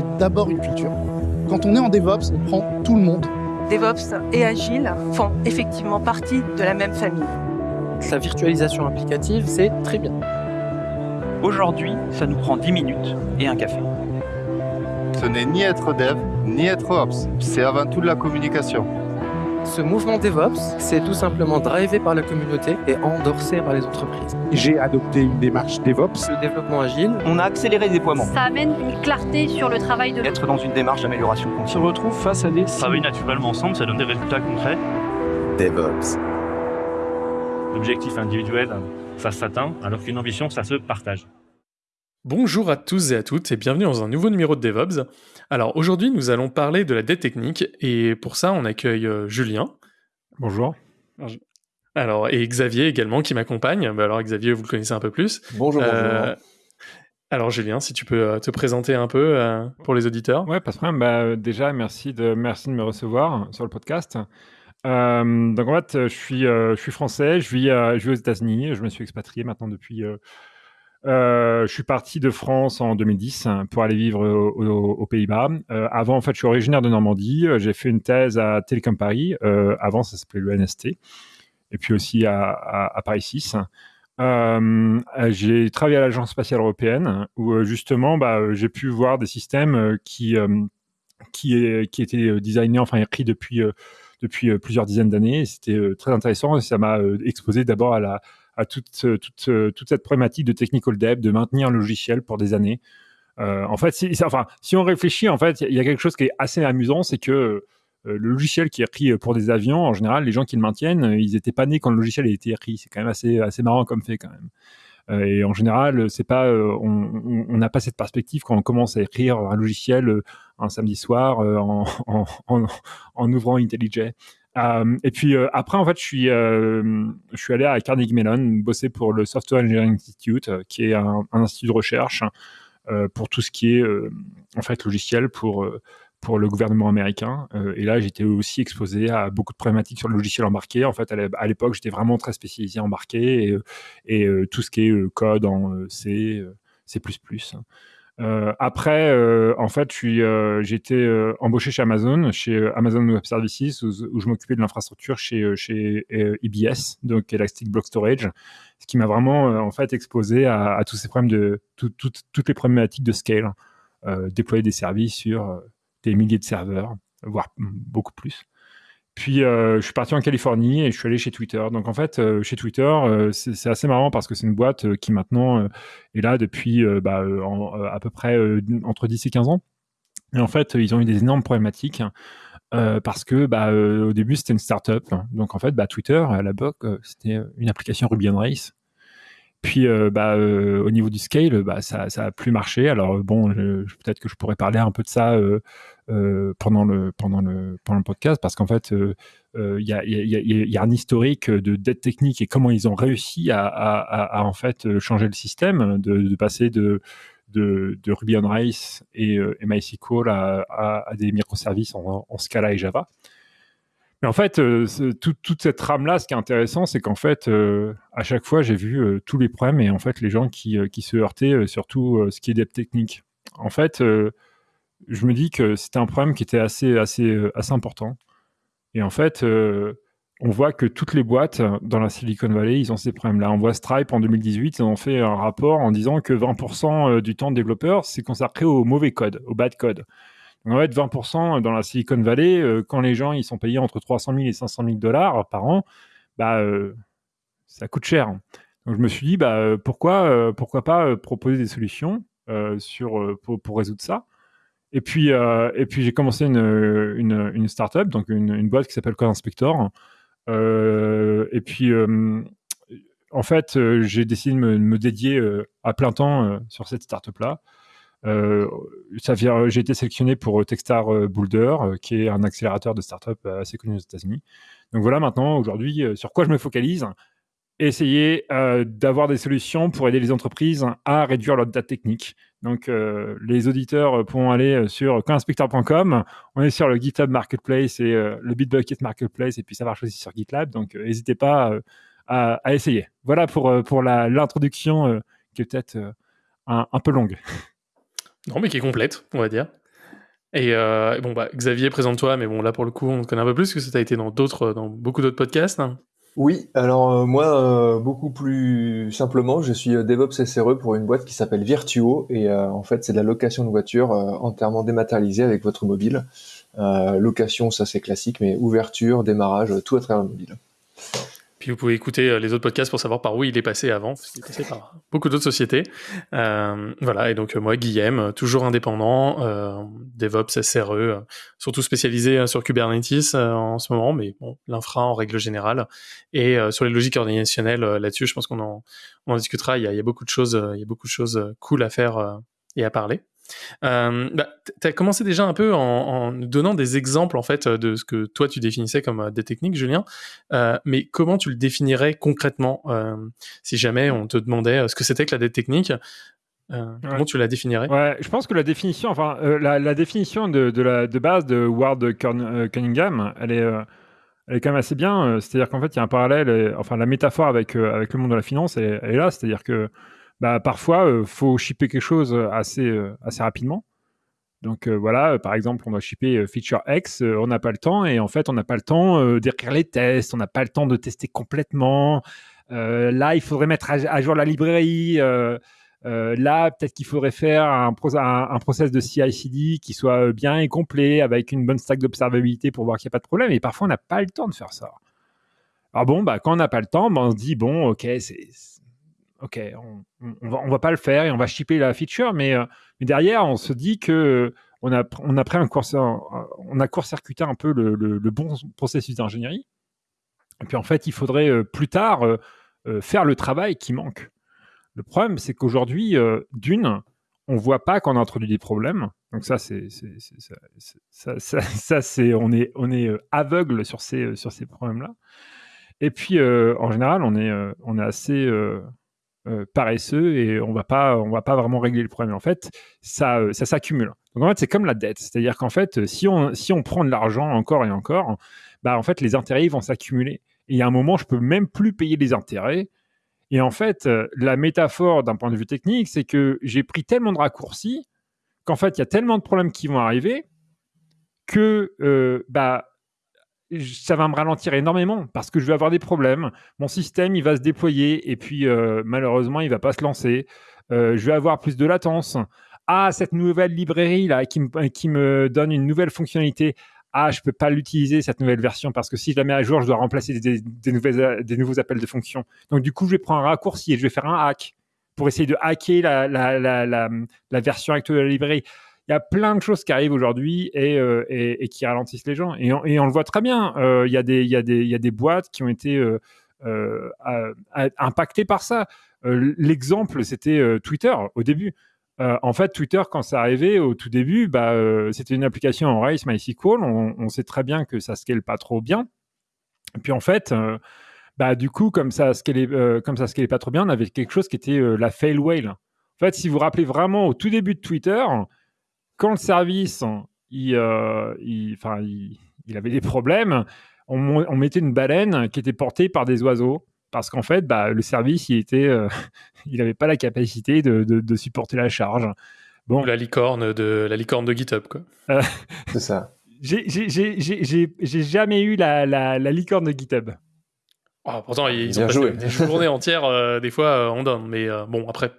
c'est d'abord une culture. Quand on est en DevOps, on prend tout le monde. DevOps et Agile font effectivement partie de la même famille. La virtualisation applicative, c'est très bien. Aujourd'hui, ça nous prend 10 minutes et un café. Ce n'est ni être dev, ni être ops, c'est avant tout de la communication. Ce mouvement DevOps, c'est tout simplement drivé par la communauté et endorsé par les entreprises. J'ai adopté une démarche DevOps. Le développement agile, On a accéléré le déploiement. Ça amène une clarté sur le travail de Être dans une démarche d'amélioration On se continue. retrouve face à des travailler naturellement ensemble, ça donne des résultats concrets. DevOps. L'objectif individuel, ça s'atteint, alors qu'une ambition, ça se partage. Bonjour à tous et à toutes et bienvenue dans un nouveau numéro de DevOps. Alors aujourd'hui nous allons parler de la dette technique et pour ça on accueille euh, Julien. Bonjour. Alors et Xavier également qui m'accompagne. Bah, alors Xavier vous le connaissez un peu plus. Bonjour, Euh, alors Julien si tu peux euh, te présenter un peu euh, pour les auditeurs. Ouais, pas de problème. Bah, déjà, merci de, merci de me recevoir sur le podcast. Euh, donc, en fait, je suis, euh, je suis français, je vis, je vis aux États-Unis, je me suis expatrié maintenant depuis. Euh, je suis parti de France en 2010 hein, pour aller vivre au- au- aux Pays-Bas. Euh, avant, en fait, je suis originaire de Normandie. Euh, J'ai fait une thèse à Télécom Paris. Avant, ça s'appelait le NST. Et puis aussi à, Paris 6. Euh, euh, j'ai travaillé à l'Agence spatiale européenne où justement bah, j'ai pu voir des systèmes qui, étaient designés, enfin écrits depuis, depuis plusieurs dizaines d'années. C'était très intéressant et ça m'a exposé d'abord à, la, à toute, euh, toute, euh, toute cette problématique de technical dev, de maintenir un logiciel pour des années. Euh, en fait, si, enfin, si on réfléchit, en fait, il y a quelque chose qui est assez amusant, c'est que le logiciel qui est écrit pour des avions, en général, les gens qui le maintiennent, ils n'étaient pas nés quand le logiciel a été écrit. C'est quand même assez, assez marrant comme fait quand même. Et en général, c'est pas, on n'a pas cette perspective quand on commence à écrire un logiciel un samedi soir en, en ouvrant IntelliJ. Euh, et puis euh, après, en fait, je suis, euh, je suis allé à Carnegie Mellon bosser pour le Software Engineering Institute, qui est un, institut de recherche pour tout ce qui est en fait logiciel pour pour le gouvernement américain. Et là, j'étais aussi exposé à beaucoup de problématiques sur le logiciel embarqué. En fait, à l'é- à l'époque, j'étais vraiment très spécialisé embarqué et, tout ce qui est code en C, C++. Euh, après, euh, en fait, suis, euh, j'ai été embauché chez Amazon, chez Amazon Web Services, où, je m'occupais de l'infrastructure chez, chez EBS, donc Elastic Block Storage, ce qui m'a vraiment en fait exposé à, tous ces problèmes de tout- tout- toutes les problématiques de scale, déployer des services sur des milliers de serveurs, voire beaucoup plus. Puis euh, je suis parti en Californie et je suis allé chez Twitter. Donc en fait, euh, chez Twitter, euh, c'est assez marrant parce que c'est une boîte qui maintenant est là depuis bah, à peu près entre 10 et 15 ans. Et en fait, ils ont eu des énormes problématiques parce que bah, au début, c'était une startup. Donc en fait, bah, Twitter, à la BOC, c'était une application Ruby on Rails. Puis euh, bah, euh, au niveau du scale, bah, ça, ça a plus marché. Alors euh, bon, peut-être que je pourrais parler un peu de ça euh, euh, pendant le pendant le pendant le podcast parce qu'en fait, euh, il y, a, y, a, y a- y a un historique de dette technique et comment ils ont réussi à, à, à- en fait changer le système, de, de passer de de, de Ruby on Rails et, et MySQL à, des microservices en Scala et Java. Mais en fait, euh, toute cette trame-là, ce qui est intéressant, c'est qu'en fait, euh, à chaque fois, j'ai vu euh, tous les problèmes et en fait, les gens qui, se heurtaient, surtout ce qui est dev technique. En fait, je me dis que c'était un problème qui était assez, assez, assez important. Et en fait, on voit que toutes les boîtes dans la Silicon Valley, ils ont ces problèmes-là. On voit Stripe en 2018, ils ont fait un rapport en disant que 20% du temps de développeur, c'est consacré au mauvais code, au bad code. Donc, en fait, 20% dans la Silicon Valley, euh, quand les gens ils sont payés entre 300 000 et 500 000 dollars par an, bah, euh, ça coûte cher. Donc je me suis dit, bah, euh, pourquoi, pourquoi pas proposer des solutions sur, pour, résoudre ça. Et puis, et puis j'ai commencé une, une, startup, donc une, boîte qui s'appelle Code Inspector. Et puis, en fait, j'ai décidé de me, de me dédier à plein temps sur cette startup-là. Euh, vient, j'ai été sélectionné pour Techstar euh, Boulder, euh, qui est un accélérateur de startup euh, assez connu aux États-Unis. Donc voilà, maintenant, aujourd'hui, euh, sur quoi je me focalise Essayer euh, d'avoir des solutions pour aider les entreprises à réduire leur date technique. Donc, euh, les auditeurs pourront aller sur coinspector.com. On est sur le GitHub Marketplace et euh, le Bitbucket Marketplace, et puis ça marche aussi sur GitLab. Donc, euh, n'hésitez pas euh, à, essayer. Voilà pour, euh, pour l'introduction euh, qui est peut-être euh, un peu longue. Non, mais qui est complète, on va dire. Et euh, bon, bah, Xavier, présente-toi, mais bon, là pour le coup, on te connaît un peu plus, que ça a été dans, d'autres, dans beaucoup d'autres podcasts. Oui, alors euh, moi, euh, beaucoup plus simplement, je suis DevOps SRE pour une boîte qui s'appelle Virtuo et en fait c'est de la location de voitures euh, entièrement dématérialisée avec votre mobile. Location, ça c'est classique, mais ouverture, démarrage, tout à travers le mobile. Puis vous pouvez écouter euh, les autres podcasts pour savoir par où il est passé avant. qu'il est passé par beaucoup d'autres sociétés. Euh, voilà, et donc euh, moi, Guillaume, euh, toujours indépendant, euh, DevOps, SRE, surtout spécialisé sur Kubernetes en ce moment, mais bon, l'infra en règle générale. Et sur les logiques organisationnelles, là-dessus, je pense qu'on en, on en discutera. Il y, a, il y a beaucoup de choses, il y a beaucoup de choses cool à faire et à parler. Euh, bah, tu as commencé déjà un peu en, donnant des exemples en fait de ce que toi tu définissais comme euh, des techniques, Julien. Euh, mais comment tu le définirais concrètement euh, si jamais on te demandait ce que c'était que la dette technique euh, Comment tu la définirais? Ouais, je pense que la définition, enfin, la, la définition de, de, la, de base de Ward Cun- Cunningham, elle est, elle est quand même assez bien. C'est-à-dire qu'en fait, il y a un parallèle, enfin, la métaphore avec, euh, avec le monde de la finance, elle, elle est là. C'est-à-dire que bah, parfois, il faut shipper quelque chose assez, euh, assez rapidement. Donc euh, voilà, euh, par exemple, on doit shipper euh, feature X, euh, on n'a pas le temps, et en fait, on n'a pas le temps euh, d'écrire les tests, on n'a pas le temps de tester complètement. Euh, là, il faudrait mettre à, jour la librairie. euh, euh, là, peut-être qu'il faudrait faire un, pro- un, un process de CI/CD qui soit euh, bien et complet avec une bonne stack d'observabilité pour voir qu'il n'y a pas de problème. Et parfois, on n'a pas le temps de faire ça. Alors bon, bah, quand on n'a pas le temps, bah, on se dit bon, ok, c'est- ok, on, on, on va, pas le faire et on va shipper la feature, mais, euh, mais derrière, on se dit que euh, on a, on a pris un court, on a court-circuité un peu le, le- bon processus d'ingénierie. Et puis en fait, il faudrait euh, plus tard faire le travail qui manque. Le problème, c'est qu'aujourd'hui, d'une, on voit pas qu'on a introduit des problèmes. Donc ça, c'est, ça, on est, on est aveugle sur ces, sur ces problèmes-là. Et puis, en général, on est, on est assez euh, paresseux et on va pas, on va pas vraiment régler le problème. En fait, ça, euh, ça s'accumule. Donc en fait, c'est comme la dette, c'est-à-dire qu'en fait, euh, si on, si on prend de l'argent encore et encore, bah en fait, les intérêts vont s'accumuler. Et a un moment, je peux même plus payer les intérêts. Et en fait, la métaphore d'un point de vue technique, c'est que j'ai pris tellement de raccourcis qu'en fait, il y a tellement de problèmes qui vont arriver que bah, ça va me ralentir énormément parce que je vais avoir des problèmes. Mon système, il va se déployer et puis euh, malheureusement, il va pas se lancer. Euh, je vais avoir plus de latence. Ah, cette nouvelle librairie là qui me, donne une nouvelle fonctionnalité. Ah, je peux pas l'utiliser cette nouvelle version parce que si je la mets à jour, je dois remplacer des, nouvelles, des nouveaux appels de fonction. Donc du coup, je vais prendre un raccourci et je vais faire un hack pour essayer de hacker la, la, la, la version actuelle de la librairie. Il y a plein de choses qui arrivent aujourd'hui et, euh, et, et qui ralentissent les gens. Et on, et on le voit très bien. Euh, Il y, il y, il y a des boîtes qui ont été euh, euh, impactées par ça. Euh, L'exemple, c'était euh, Twitter au début. Euh, en fait, Twitter, quand ça arrivait au tout début, bah, euh, c'était une application en Rails MySQL. On, on sait très bien que ça scale pas trop bien. Puis en fait, euh, bah, du coup, comme ça scalait, euh, comme ça pas trop bien, on avait quelque chose qui était euh, la fail whale. En fait, si vous vous rappelez vraiment au tout début de Twitter, quand le service, il, euh, il, enfin, il, il avait des problèmes, on, mettait une baleine qui était portée par des oiseaux. Parce qu'en fait, bah, le service, il était, euh, il n'avait pas la capacité de, de- de supporter la charge. Bon, la licorne de la licorne de GitHub quoi. euh, C'est ça. j'ai- jamais eu la, la, la licorne de GitHub. Oh, pourtant ils ont joué. des journées entières euh, des fois euh, on donne, mais euh, bon après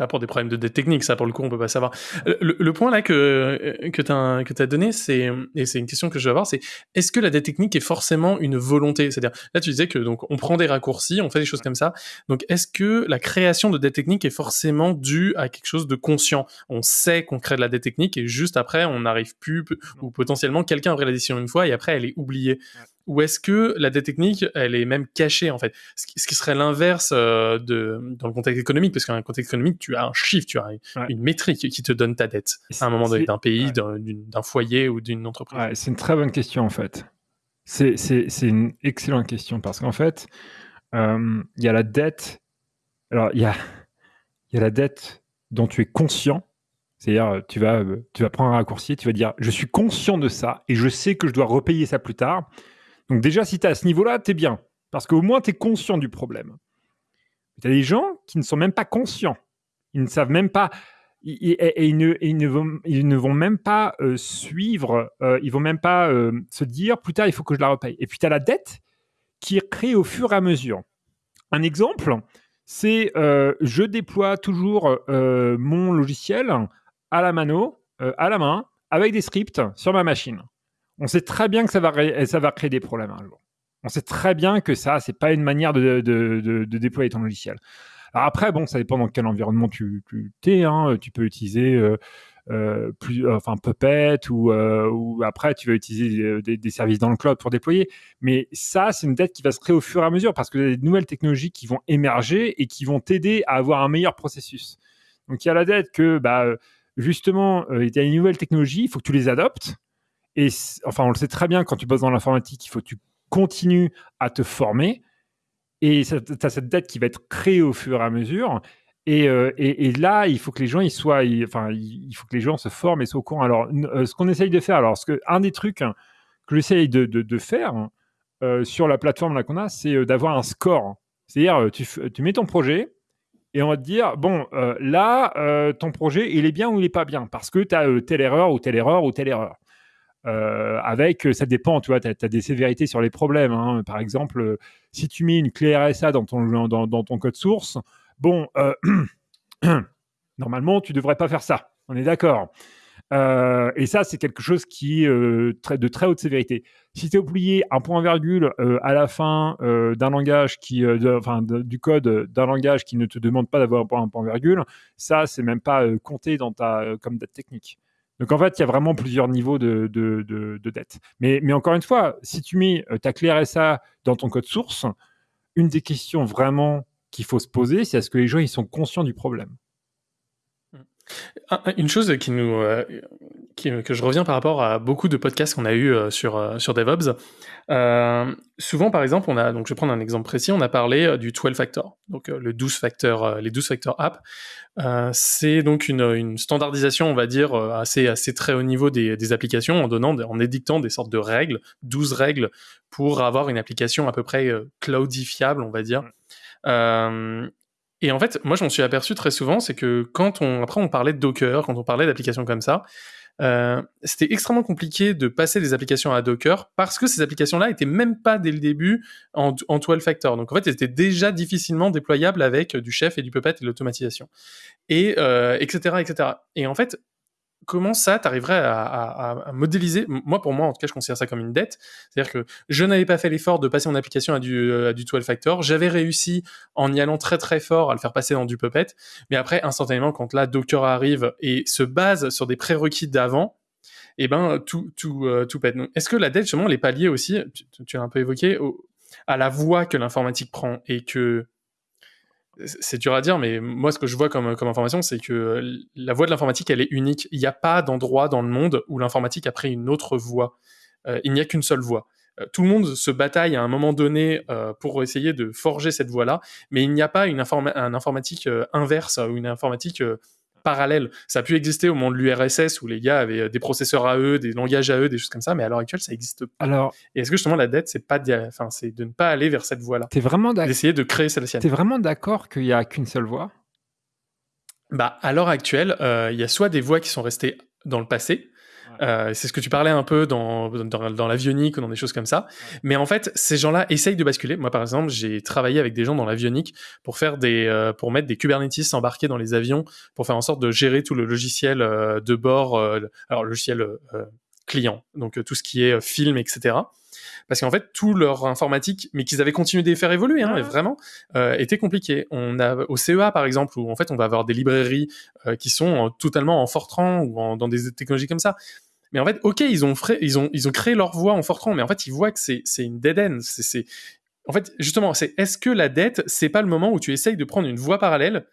pas pour des problèmes de dette technique, ça pour le coup on peut pas savoir. Le, le point là que euh, que t'as que t'as donné, c'est et c'est une question que je vais avoir, c'est est-ce que la dette technique est forcément une volonté? C'est-à-dire là tu disais que donc on prend des raccourcis, on fait des choses comme ça. Donc est-ce que la création de dette technique est forcément due à quelque chose de conscient? On sait qu'on crée de la dette technique et juste après on n'arrive plus ou potentiellement quelqu'un a pris la décision une fois et après elle est oubliée. Ou est-ce que la dette technique, elle est même cachée en fait? Ce qui, ce qui serait l'inverse euh, de dans le contexte économique, parce qu'un contexte économique, tu as un chiffre, tu as une, Ouais. une métrique qui te donne ta dette Et à un moment donné d'un pays, ouais. d'un- foyer ou d'une entreprise. Ouais, c'est une très bonne question en fait. C'est c'est- c'est une excellente question parce qu'en fait, euh, il y a la dette. Alors, il y a, il y a la dette dont tu es conscient. C'est-à-dire, tu vas, tu vas prendre un raccourci, tu vas dire Je suis conscient de ça et je sais que je dois repayer ça plus tard. Donc, déjà, si tu es à ce niveau-là, tu bien. Parce qu'au moins, tu es conscient du problème. Tu as des gens qui ne sont même pas conscients. Ils ne savent même pas. et, ils, ne, vont, même pas euh, suivre, euh, ils vont même pas euh, se dire plus tard il faut que je la repaye. Et puis tu as la dette qui est au fur et à mesure. Un exemple, c'est je déploie toujours mon logiciel à la mano, à la main, avec des scripts sur ma machine. On sait très bien que ça va, créer des problèmes un jour. On sait très bien que ça, c'est pas une manière de, déployer ton logiciel. Alors après, bon, ça dépend dans quel environnement tu, es. Hein. Tu peux utiliser euh, euh, Puppet ou, euh, après tu vas utiliser des, services dans le cloud pour déployer. Mais ça, c'est une dette qui va se créer au fur et à mesure parce que y a des nouvelles technologies qui vont émerger et qui vont t'aider à avoir un meilleur processus. Donc il y a la dette que, bah, justement, il y a une nouvelle technologie, il faut que tu les adoptes. Et enfin, on le sait très bien quand tu bosses dans l'informatique, il faut que tu continues à te former. Et tu as cette dette qui va être créée au fur et à mesure. Et, euh, là, il faut que les gens ils soient, enfin, il faut que les gens se forment et soient au courant. Alors, euh, ce qu'on essaye de faire, alors, que, un des trucs que j'essaye de, de, faire euh, sur la plateforme qu'on a, c'est d'avoir un score. C'est-à-dire, tu, tu, mets ton projet et on va te dire, bon, là, ton projet, il est bien ou il n'est pas bien parce que tu as telle erreur ou telle erreur ou telle erreur. Euh, avec, ça dépend, tu vois, tu as, des sévérités sur les problèmes. Hein. Par exemple, si tu mets une clé RSA dans ton, code source, bon, euh, normalement, tu devrais pas faire ça. On est d'accord. Euh, et ça, c'est quelque chose qui est de très haute sévérité. Si tu as oublié un point virgule à la fin d'un langage qui, enfin, du code d'un langage qui ne te demande pas d'avoir un point virgule, ça, c'est même pas compté dans ta comme date technique. Donc en fait, il y a vraiment plusieurs niveaux de, de, dette. Mais, encore une fois, si tu mets euh, ta clé RSA dans ton code source, une des questions vraiment qu'il faut se poser, c'est est-ce que les gens ils sont conscients du problème? Une chose qui nous, euh, que je reviens par rapport à beaucoup de podcasts qu'on a eu euh, sur DevOps. Souvent, par exemple, on a, donc je vais prendre un exemple précis, on a parlé du 12 factor, donc le 12 factor, les 12 factor app. c'est donc une, standardisation, on va dire, assez, assez très haut niveau des, des, applications en donnant, en édictant des sortes de règles, 12 règles pour avoir une application à peu près cloudifiable, on va dire. Et en fait, moi, je m'en suis aperçu très souvent, c'est que quand on, après, on parlait de Docker, quand on parlait d'applications comme ça, euh, c'était extrêmement compliqué de passer des applications à Docker parce que ces applications-là étaient même pas dès le début en, en 12 factor. Donc en fait, elles étaient déjà difficilement déployables avec du chef et du puppet et l'automatisation. Et euh, etc. etc. Et en fait, comment ça, t'arriverais à, à, modéliser Moi, pour moi, en tout cas, je considère ça comme une dette. C'est-à-dire que je n'avais pas fait l'effort de passer mon application à du, euh, à du 12 factor. J'avais réussi en y allant très très fort à le faire passer dans du Puppet. Mais après, instantanément, quand là, Docker arrive et se base sur des prérequis d'avant, eh ben, tout, tout, euh, tout pète. Est-ce que la dette, justement, elle est pas liée aussi, tu, tu as un peu évoqué, à la voie que l'informatique prend et que c'est dur à dire, mais moi, ce que je vois comme, comme information, c'est que la voie de l'informatique, elle est unique. Il n'y a pas d'endroit dans le monde où l'informatique a pris une autre voie. Euh, il n'y a qu'une seule voie. Euh, tout le monde se bataille à un moment donné euh, pour essayer de forger cette voie-là, mais il n'y a pas une un informatique inverse ou une informatique parallèle. Ça a pu exister au moment de l'URSS où les gars avaient des processeurs à eux, des langages à eux, des choses comme ça, mais à l'heure actuelle, ça n'existe pas. Alors, et est-ce que justement la dette, c'est pas, enfin, c'est de ne pas aller vers cette voie-là? T'es vraiment d'accord D'essayer de créer celle-ci. T'es vraiment d'accord qu'il y a qu'une seule voie? Bah, à l'heure actuelle, euh, il y a soit des voies qui sont restées dans le passé, euh, c'est ce que tu parlais un peu dans, dans, dans l'avionique ou dans des choses comme ça. Mais en fait, ces gens-là essayent de basculer. Moi, par exemple, j'ai travaillé avec des gens dans l'avionique pour faire des, euh, pour mettre des Kubernetes embarqués dans les avions pour faire en sorte de gérer tout le logiciel euh, de bord, alors logiciel client, donc tout ce qui est film, etc parce qu'en fait tout leur informatique, mais qu'ils avaient continué de faire évoluer, hein, vraiment, euh, était compliqué. On a au CEA par exemple où en fait on va avoir des librairies qui sont totalement en Fortran ou dans des technologies comme ça. Mais en fait, ok, ils ont, ils ont, ils ont créé leur voie en Fortran, mais en fait, ils voient que c'est, une dead end. C'est, En fait, justement, c'est est-ce que la dette, c'est pas le moment où tu essayes de prendre une voie parallèle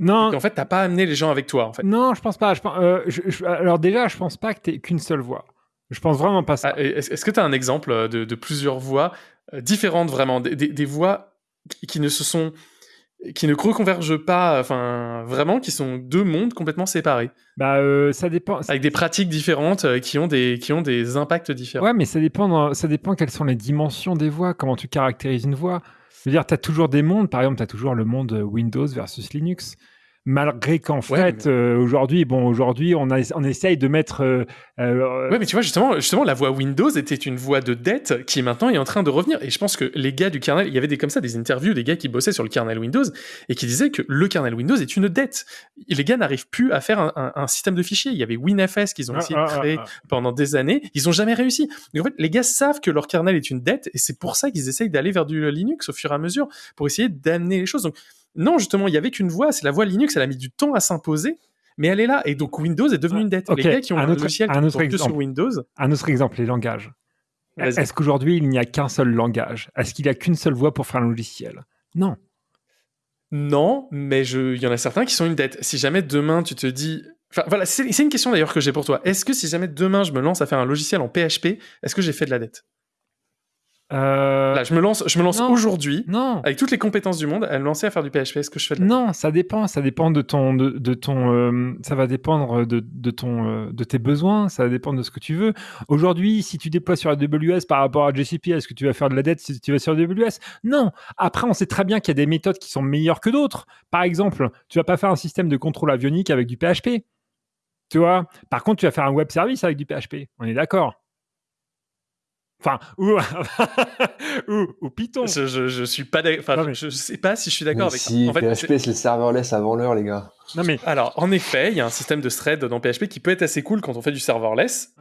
non. En fait, t'as pas amené les gens avec toi. En fait? Non, je pense pas. Je, euh, alors déjà, je pense pas que t'aies qu'une seule voie. Je pense vraiment pas ça. Ah, est-ce que tu as un exemple de, plusieurs voies euh, différentes vraiment, des, des, voies qui ne se sont qui ne reconvergent pas, enfin vraiment, qui sont deux mondes complètement séparés. Bah, euh, ça dépend. Avec des pratiques différentes euh, qui ont des qui ont des impacts différents. Ouais, mais ça dépend. Ça dépend quelles sont les dimensions des voies, comment tu caractérises une voie. Je veux dire, tu as toujours des mondes. Par exemple, tu as toujours le monde Windows versus Linux. Malgré qu'en fait, euh, aujourd'hui, bon, aujourd'hui, on, a, on essaye de mettre. Euh, euh, ouais, mais tu vois, justement, justement, la voix Windows était une voix de dette qui maintenant est en train de revenir. Et je pense que les gars du kernel, il y avait des comme ça, des interviews des gars qui bossaient sur le kernel Windows et qui disaient que le kernel Windows est une dette. Et les gars n'arrivent plus à faire un, un, système de fichiers. Il y avait WinFS qu'ils ont Ah, essayé de ah, ah, créer ah. pendant des années. Ils ont jamais réussi. Donc en fait, les gars savent que leur kernel est une dette et c'est pour ça qu'ils essayent d'aller vers du Linux au fur et à mesure pour essayer d'amener les choses. Donc non, justement, il y avait qu'une voix, c'est la voix Linux, elle a mis du temps à s'imposer, mais elle est là. Et donc Windows est devenu une dette. Ok, Les gars qui ont un autre- logiciel un qui autre que sur exemple. Windows, Un autre exemple, les langages. Est-ce qu'aujourd'hui, il n'y a qu'un seul langage? Est-ce qu'il n'y a qu'une seule voix pour faire un logiciel? Non. non, mais il y en a certains qui sont une dette. Si jamais demain tu te dis. Enfin voilà, c'est une question d'ailleurs que j'ai pour toi. Est-ce que si jamais demain je me lance à faire un logiciel en PHP, est-ce que j'ai fait de la dette? Euh, Là, je me lance, je me lance aujourd'hui, Non. avec toutes les compétences du monde, à me lancer à faire du PHP. Est-ce que je fais de la Non, ça dépend. Ça dépend de ton, de, de ton, euh, ça va dépendre de, de ton, euh, de tes besoins. Ça va dépendre de ce que tu veux. Aujourd'hui, si tu déploies sur AWS par rapport à GCP, est-ce que tu vas faire de la dette si tu vas sur AWS Non. Après, on sait très bien qu'il y a des méthodes qui sont meilleures que d'autres. Par exemple, tu vas pas faire un système de contrôle avionique avec du PHP. Tu vois? Par contre, tu vas faire un web service avec du PHP. On est d'accord. Enfin, ou, ou, ou Python. Je, je, je suis pas d'accord. Enfin, mais- je, je sais pas si je suis d'accord avec si, ça. En fait, PHP, c'est le serverless avant l'heure, les gars. Non mais Alors, en effet, il y a un système de thread dans PHP qui peut être assez cool quand on fait du serverless.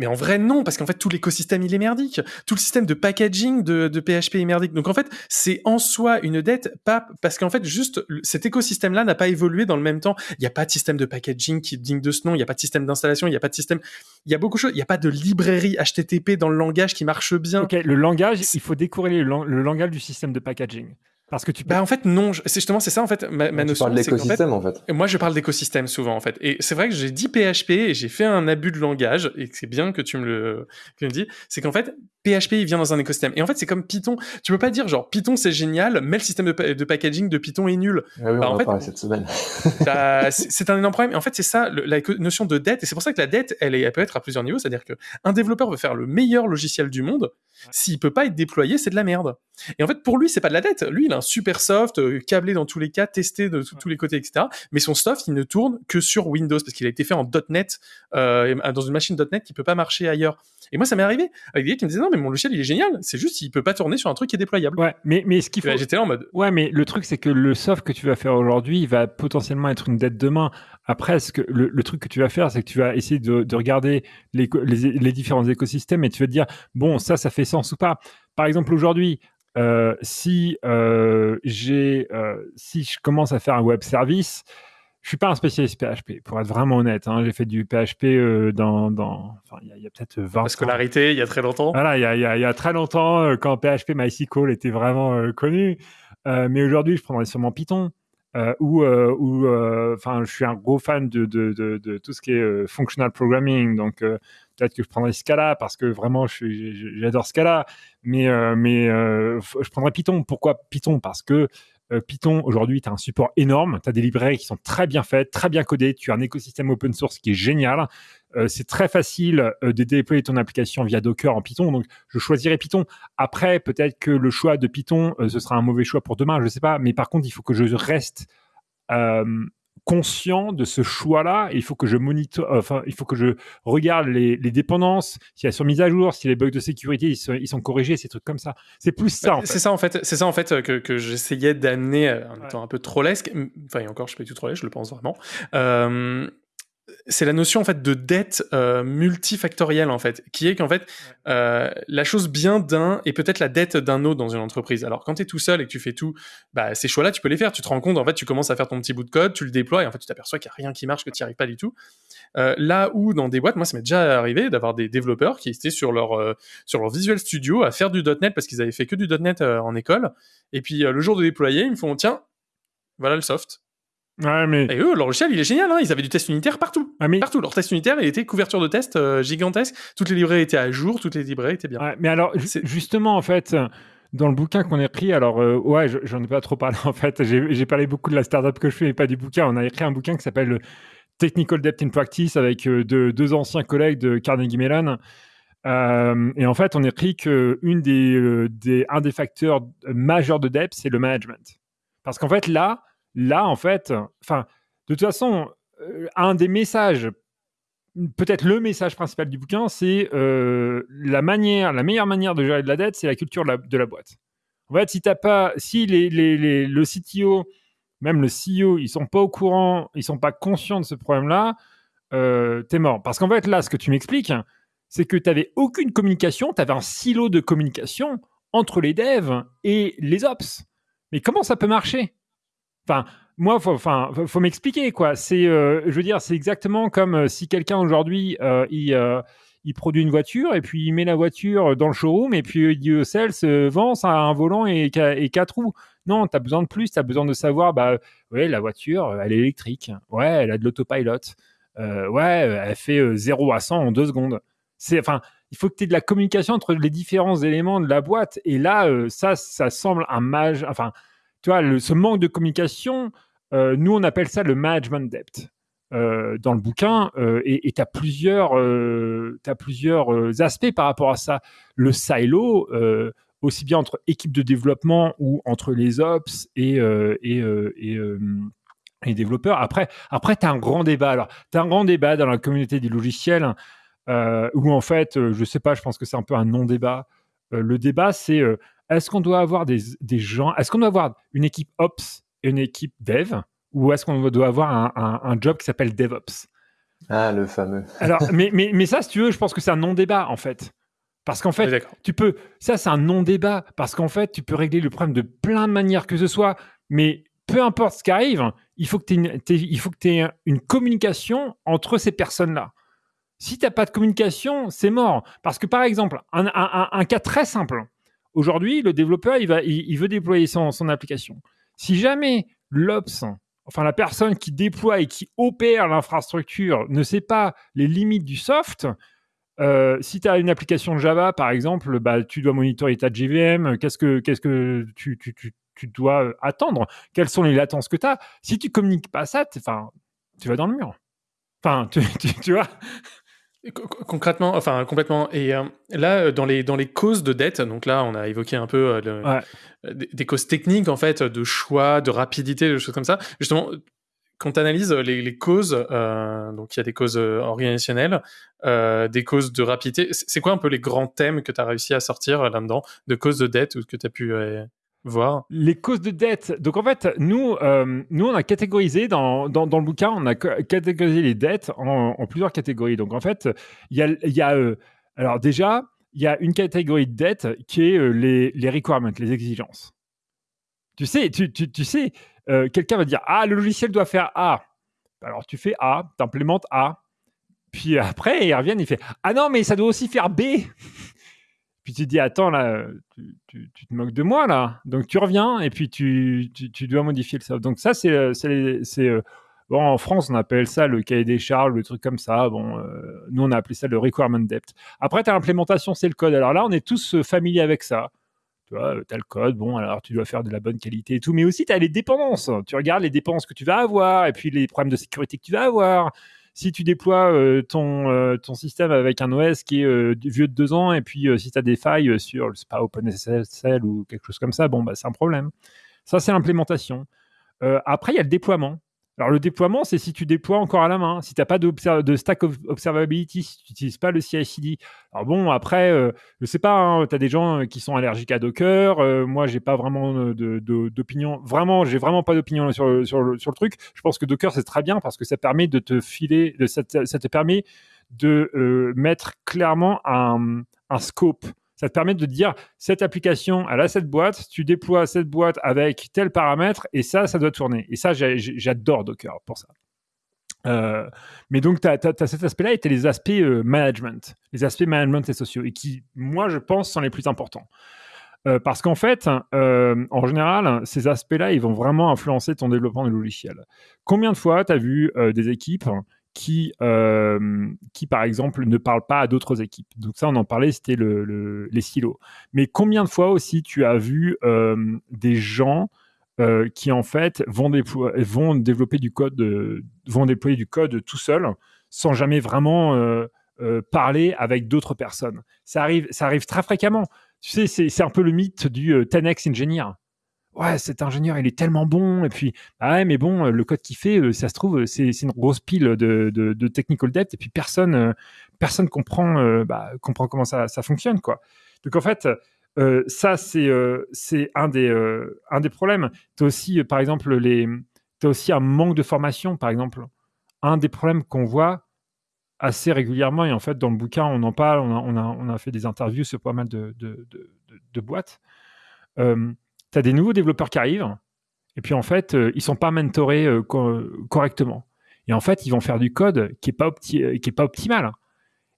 Mais en vrai, non, parce qu'en fait, tout l'écosystème, il est merdique. Tout le système de packaging de, de PHP est merdique. Donc, en fait, c'est en soi une dette, pas parce qu'en fait, juste, cet écosystème-là n'a pas évolué dans le même temps. Il n'y a pas de système de packaging qui est digne de ce nom. Il n'y a pas de système d'installation. Il n'y a pas de système. Il y a beaucoup de choses. Il n'y a pas de librairie HTTP dans le langage qui marche bien. Ok, le langage, il faut décorréler le, lang- le langage du système de packaging. Parce que tu peux. Bah, en fait, non. je- C'est justement, c'est ça, en fait, ma, ma tu notion. parles qu'en fait, l'écosystème, en fait. Moi, je parle d'écosystème souvent, en fait. Et c'est vrai que j'ai dit PHP et j'ai fait un abus de langage, et que c'est bien que tu me le, que tu me dis. C'est qu'en fait, PHP, il vient dans un écosystème. Et en fait, c'est comme Python. Tu peux pas dire, genre, Python, c'est génial, mais le système de, pa- de packaging de Python est nul. Ah oui, on Bah, en en fait, parlait cette semaine. Bah, c'est un énorme problème. Et en fait, c'est ça, le- la notion de dette. Et c'est pour ça que la dette, elle, est, elle peut être à plusieurs niveaux. C'est-à-dire que un développeur veut faire le meilleur logiciel du monde. S'il peut pas être déployé, c'est de la merde. Et en fait, pour lui, c'est pas de la dette. Lui, il a un super soft, euh, câblé dans tous les cas, testé de tous- les côtés, etc. Mais son soft, il ne tourne que sur Windows parce qu'il a été fait en .NET, euh, et- dans une machine .NET qui peut pas marcher ailleurs. Et moi, ça m'est arrivé avec des gars qui me disaient non, mais mon logiciel, il est génial. C'est juste, il peut pas tourner sur un truc qui est déployable. Ouais, mais, mais ce qu'il faut. J'étais là en mode, Ouais, mais le truc, c'est que le soft que tu vas faire aujourd'hui, il va potentiellement être une dette demain. Après, ce que, le, le truc que tu vas faire, c'est que tu vas essayer de, de regarder les, les, les différents écosystèmes et tu vas te dire, bon, ça, ça fait sens ou pas. Par exemple, aujourd'hui, euh, si euh, j'ai, euh, si je commence à faire un web service, je suis pas un spécialiste PHP, pour être vraiment honnête. hein. j'ai fait du PHP euh, dans, dans, enfin, il y a, peut-être 20 la scolarité, il y a très longtemps. Voilà, il y a, y y très longtemps, euh, quand PHP MySQL était vraiment euh, connu. Mais aujourd'hui, je prendrais sûrement Python. Ou, enfin, je suis un gros fan de, de, de, de tout ce qui est functional programming. Donc, peut-être que je prendrais Scala parce que vraiment, j'adore Scala. Mais, euh, mais euh, je prendrais Python. Pourquoi Python? Parce que euh, Python, aujourd'hui, tu as un support énorme. Tu as des librairies qui sont très bien faites, très bien codées. Tu as un écosystème open source qui est génial. Euh, c'est très facile euh, de déployer ton application via Docker en Python. Donc, je choisirais Python. Après, peut-être que le choix de Python, ce sera un mauvais choix pour demain, je ne sais pas. Mais par contre, il faut que je reste conscient de ce choix-là. Il faut que je monite, enfin, il faut que je regarde les, les dépendances, si elles sont mises à jour, si les bugs de sécurité ils sont, ils sont corrigés, ces trucs comme ça. C'est plus ça. fait. C'est ça en fait, c'est ça en fait euh, que, que j'essayais d'amener euh, en étant un peu trollesque. Enfin, et encore, je suis pas du tout trollesque, je le pense vraiment. Euh, c'est la notion en fait de dette euh, multifactorielle en fait, qui est qu'en fait euh, la chose bien d'un est peut-être la dette d'un autre dans une entreprise. Alors quand tu es tout seul et que tu fais tout, bah, ces choix-là tu peux les faire. Tu te rends compte en fait, tu commences à faire ton petit bout de code, tu le déploies et en fait tu t'aperçois qu'il n'y a rien qui marche, que tu n'y arrives pas du tout. Euh, là où dans des boîtes, moi ça m'est déjà arrivé d'avoir des développeurs qui étaient sur leur sur leur Visual Studio à faire du .NET parce qu'ils avaient fait que du .NET en école. Et puis le jour de déployer, ils me font tiens, voilà le soft. Ouais, mais... Et eux, leur logiciel, il est génial. Hein ils avaient du test unitaire partout. Ah, mais... Partout. Leur test unitaire, il était couverture de test euh, gigantesque. Toutes les librairies étaient à jour, toutes les librairies étaient bien. Ouais, mais alors, ju- justement, en fait, dans le bouquin qu'on a écrit, alors, euh, ouais, je- j'en ai pas trop parlé, en fait. J'ai parlé beaucoup de la startup que je fais, mais pas du bouquin. On a écrit un bouquin qui s'appelle Technical Debt in Practice avec euh, deux, deux anciens collègues de Carnegie Mellon. Euh, et en fait, on écrit que une des, euh, des, un des facteurs majeurs de dette, c'est le management. Parce qu'en fait, là, là, en fait, enfin, de toute façon, un des messages peut-être le message principal du bouquin, c'est la manière, la meilleure manière de gérer de la dette, c'est la culture de la, boîte. En fait, si t'as pas, si le CTO, même le CEO, ils sont pas au courant, ils sont pas conscients de ce problème-là, euh, t'es mort. Parce qu'en fait, là, ce que tu m'expliques, c'est que tu n'avais aucune communication, tu avais un silo de communication entre les devs et les ops. Mais comment ça peut marcher? Enfin, moi, enfin, faut, m'expliquer quoi. C'est, euh, je veux dire, c'est exactement comme euh, si quelqu'un aujourd'hui euh, il, il, produit une voiture et puis il met la voiture dans le showroom et puis il dit au sales vend ça a un volant et, et quatre roues. Non, tu as besoin de plus, tu as besoin de savoir, bah, ouais, la voiture, elle est électrique, ouais, elle a de l'autopilot, ouais, elle fait 0 à 100 en deux secondes. C'est, enfin, il faut que tu aies de la communication entre les différents éléments de la boîte. Et là, ça, ça semble un mage, enfin, tu vois, ce manque de communication, euh, nous, on appelle ça le management debt. Euh, dans le bouquin euh, et tu as plusieurs, as plusieurs aspects par rapport à ça. Le silo, aussi bien entre équipes de développement ou entre les ops et, et développeurs. Après, après tu as un grand débat. Alors, tu as un grand débat dans la communauté des logiciels où, en fait, je sais pas, je pense que c'est un peu un non-débat. le débat, c'est est-ce qu'on doit avoir des, des gens, est-ce qu'on doit avoir une équipe ops une équipe dev ou est-ce qu'on doit avoir un, job qui s'appelle DevOps? Ah, le fameux. Alors, mais, mais, mais ça, si tu veux, je pense que c'est un non-débat en fait. Parce qu'en fait, tu peux. Ça, c'est un non-débat. Parce qu'en fait, tu peux régler le problème de plein de manières que ce soit. Mais peu importe ce qui arrive, il faut que tu aies, une, une communication entre ces personnes-là. Si tu n'as pas de communication, c'est mort. Parce que par exemple, un, un, cas très simple. Aujourd'hui, le développeur, il, veut déployer son, application. Si jamais l'Ops, enfin la personne qui déploie et qui opère l'infrastructure ne sait pas les limites du soft, euh, si tu as une application Java, par exemple, bah, tu dois monitorer ta JVM, qu'est-ce que, qu'est-ce que tu, tu, tu, tu, dois attendre, quelles sont les latences que tu as. Si tu communiques pas ça, tu vas dans le mur. Enfin, tu, tu vois? Concrètement, enfin complètement. Et euh, là, euh, dans les dans les causes de dette, donc là, on a évoqué un peu euh, des, causes techniques en fait, de choix, de rapidité, des choses comme ça. Justement, quand tu analyses les, les causes, donc il y a des causes organisationnelles, des causes de rapidité. C'est quoi un peu les grands thèmes que tu as réussi à sortir là-dedans, de causes de dette ou que tu as pu voir Les causes de dette. Donc en fait, nous, euh, nous on a catégorisé dans, dans, le bouquin, on a catégorisé les dettes en, plusieurs catégories. Donc en fait, il y a, euh, alors déjà, il y a une catégorie de dette qui est euh, les, les requirements, les exigences. Tu sais, tu, tu, tu sais, quelqu'un va dire ah le logiciel doit faire A. Alors tu fais A, tu implémentes A. Puis après, il revient, il fait ah non mais ça doit aussi faire B. Tu te dis, attends, là, tu, te moques de moi, là. Donc tu reviens et puis tu, tu dois modifier le soft. Donc ça, c'est. Euh, bon, en France, on appelle ça le cahier des charges, le truc comme ça. Bon, euh, nous, on a appelé ça le requirement depth. Après, tu as l'implémentation, c'est le code. Alors là, on est tous euh, familiers avec ça. Tu vois, tu as le code, bon, alors tu dois faire de la bonne qualité et tout. Mais aussi, tu as les dépendances. Tu regardes les dépenses que tu vas avoir et puis les problèmes de sécurité que tu vas avoir si tu déploies euh, ton, euh, ton système avec un OS qui est euh, vieux de deux ans, et puis si tu as des failles sur, OpenSSL ou quelque chose comme ça, bon, bah, c'est un problème. Ça, c'est l'implémentation. après, il y a le déploiement. Alors, le déploiement, c'est si tu déploies encore à la main, si tu n'as pas de stack observability, si tu n'utilises pas le CI/CD. Alors bon, après, je je sais pas, hein, tu as des gens qui sont allergiques à Docker. Moi, moi, j'ai pas vraiment d'opinion. Vraiment, j'ai vraiment pas d'opinion sur, le, sur, sur le truc. Je pense que Docker, c'est très bien parce que ça permet de te filer, ça te, permet de mettre clairement un, un scope ça te permet de dire cette application, elle a cette boîte, tu déploies cette boîte avec tel paramètre et ça, ça doit tourner. Et ça, j'adore Docker pour ça. Euh, mais donc, tu as, cet aspect-là et tu as les aspects euh, management, les aspects management et sociaux, et qui, moi, je pense, sont les plus importants. Euh, parce qu'en fait, en général, ces aspects-là, ils vont vraiment influencer ton développement de logiciel. Combien de fois tu as vu des équipes qui, euh, qui, par exemple, ne parlent pas à d'autres équipes. Donc ça, on en parlait, c'était le, les silos. Mais combien de fois aussi tu as vu euh, des gens euh, qui, en fait, vont, vont développer du code, vont déployer du code tout seul, sans jamais vraiment parler avec d'autres personnes? Ça arrive, ça arrive très fréquemment. Tu sais, c'est un peu le mythe du 10x engineer. Ouais, cet ingénieur, il est tellement bon. Et puis, ah ouais, mais bon, le code qu'il fait, ça se trouve, c'est une grosse pile de, de, technical debt. Et puis, personne, personne comprend, bah, comprend comment ça, ça fonctionne, quoi. Donc, en fait, euh, ça, c'est euh, un, des euh, un des problèmes. Tu as aussi, par exemple, les... as aussi un manque de formation, par exemple. Un des problèmes qu'on voit assez régulièrement, et en fait, dans le bouquin, on en parle, on a, on a, on a fait des interviews sur pas mal de, de boîtes. Tu as des nouveaux développeurs qui arrivent, et puis en fait, ils sont pas mentorés correctement. Et en fait, ils vont faire du code qui n'est pas, pas optimal.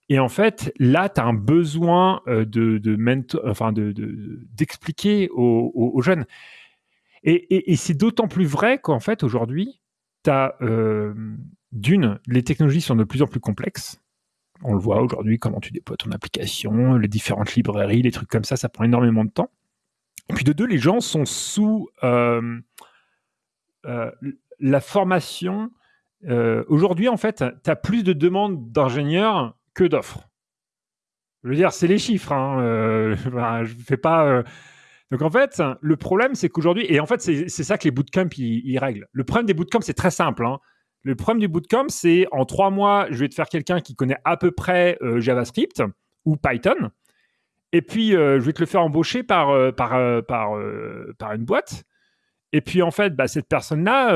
Et en fait, là, tu as un besoin euh, de, de enfin de, d'expliquer aux, jeunes. Et, c'est d'autant plus vrai qu'en fait, aujourd'hui, tu as euh, d'une, les technologies sont de plus en plus complexes. On le voit aujourd'hui, comment tu déploies ton application, les différentes librairies, les trucs comme ça, ça prend énormément de temps. Et puis de deux, les gens sont sous euh, la formation. aujourd'hui, en fait, tu as plus de demandes d'ingénieurs que d'offres. Je veux dire, c'est les chiffres. Hein, euh, fais pas. Euh. Donc en fait, le problème, c'est qu'aujourd'hui, et en fait, c'est ça que les bootcamps ils, règlent. Le problème des bootcamps, c'est très simple. Hein. Le problème du bootcamp, c'est en trois mois, je vais te faire quelqu'un qui connaît à peu près euh, JavaScript ou Python, et puis je vais te le faire embaucher par par par, par une boîte. Et puis en fait, bah, cette personne-là,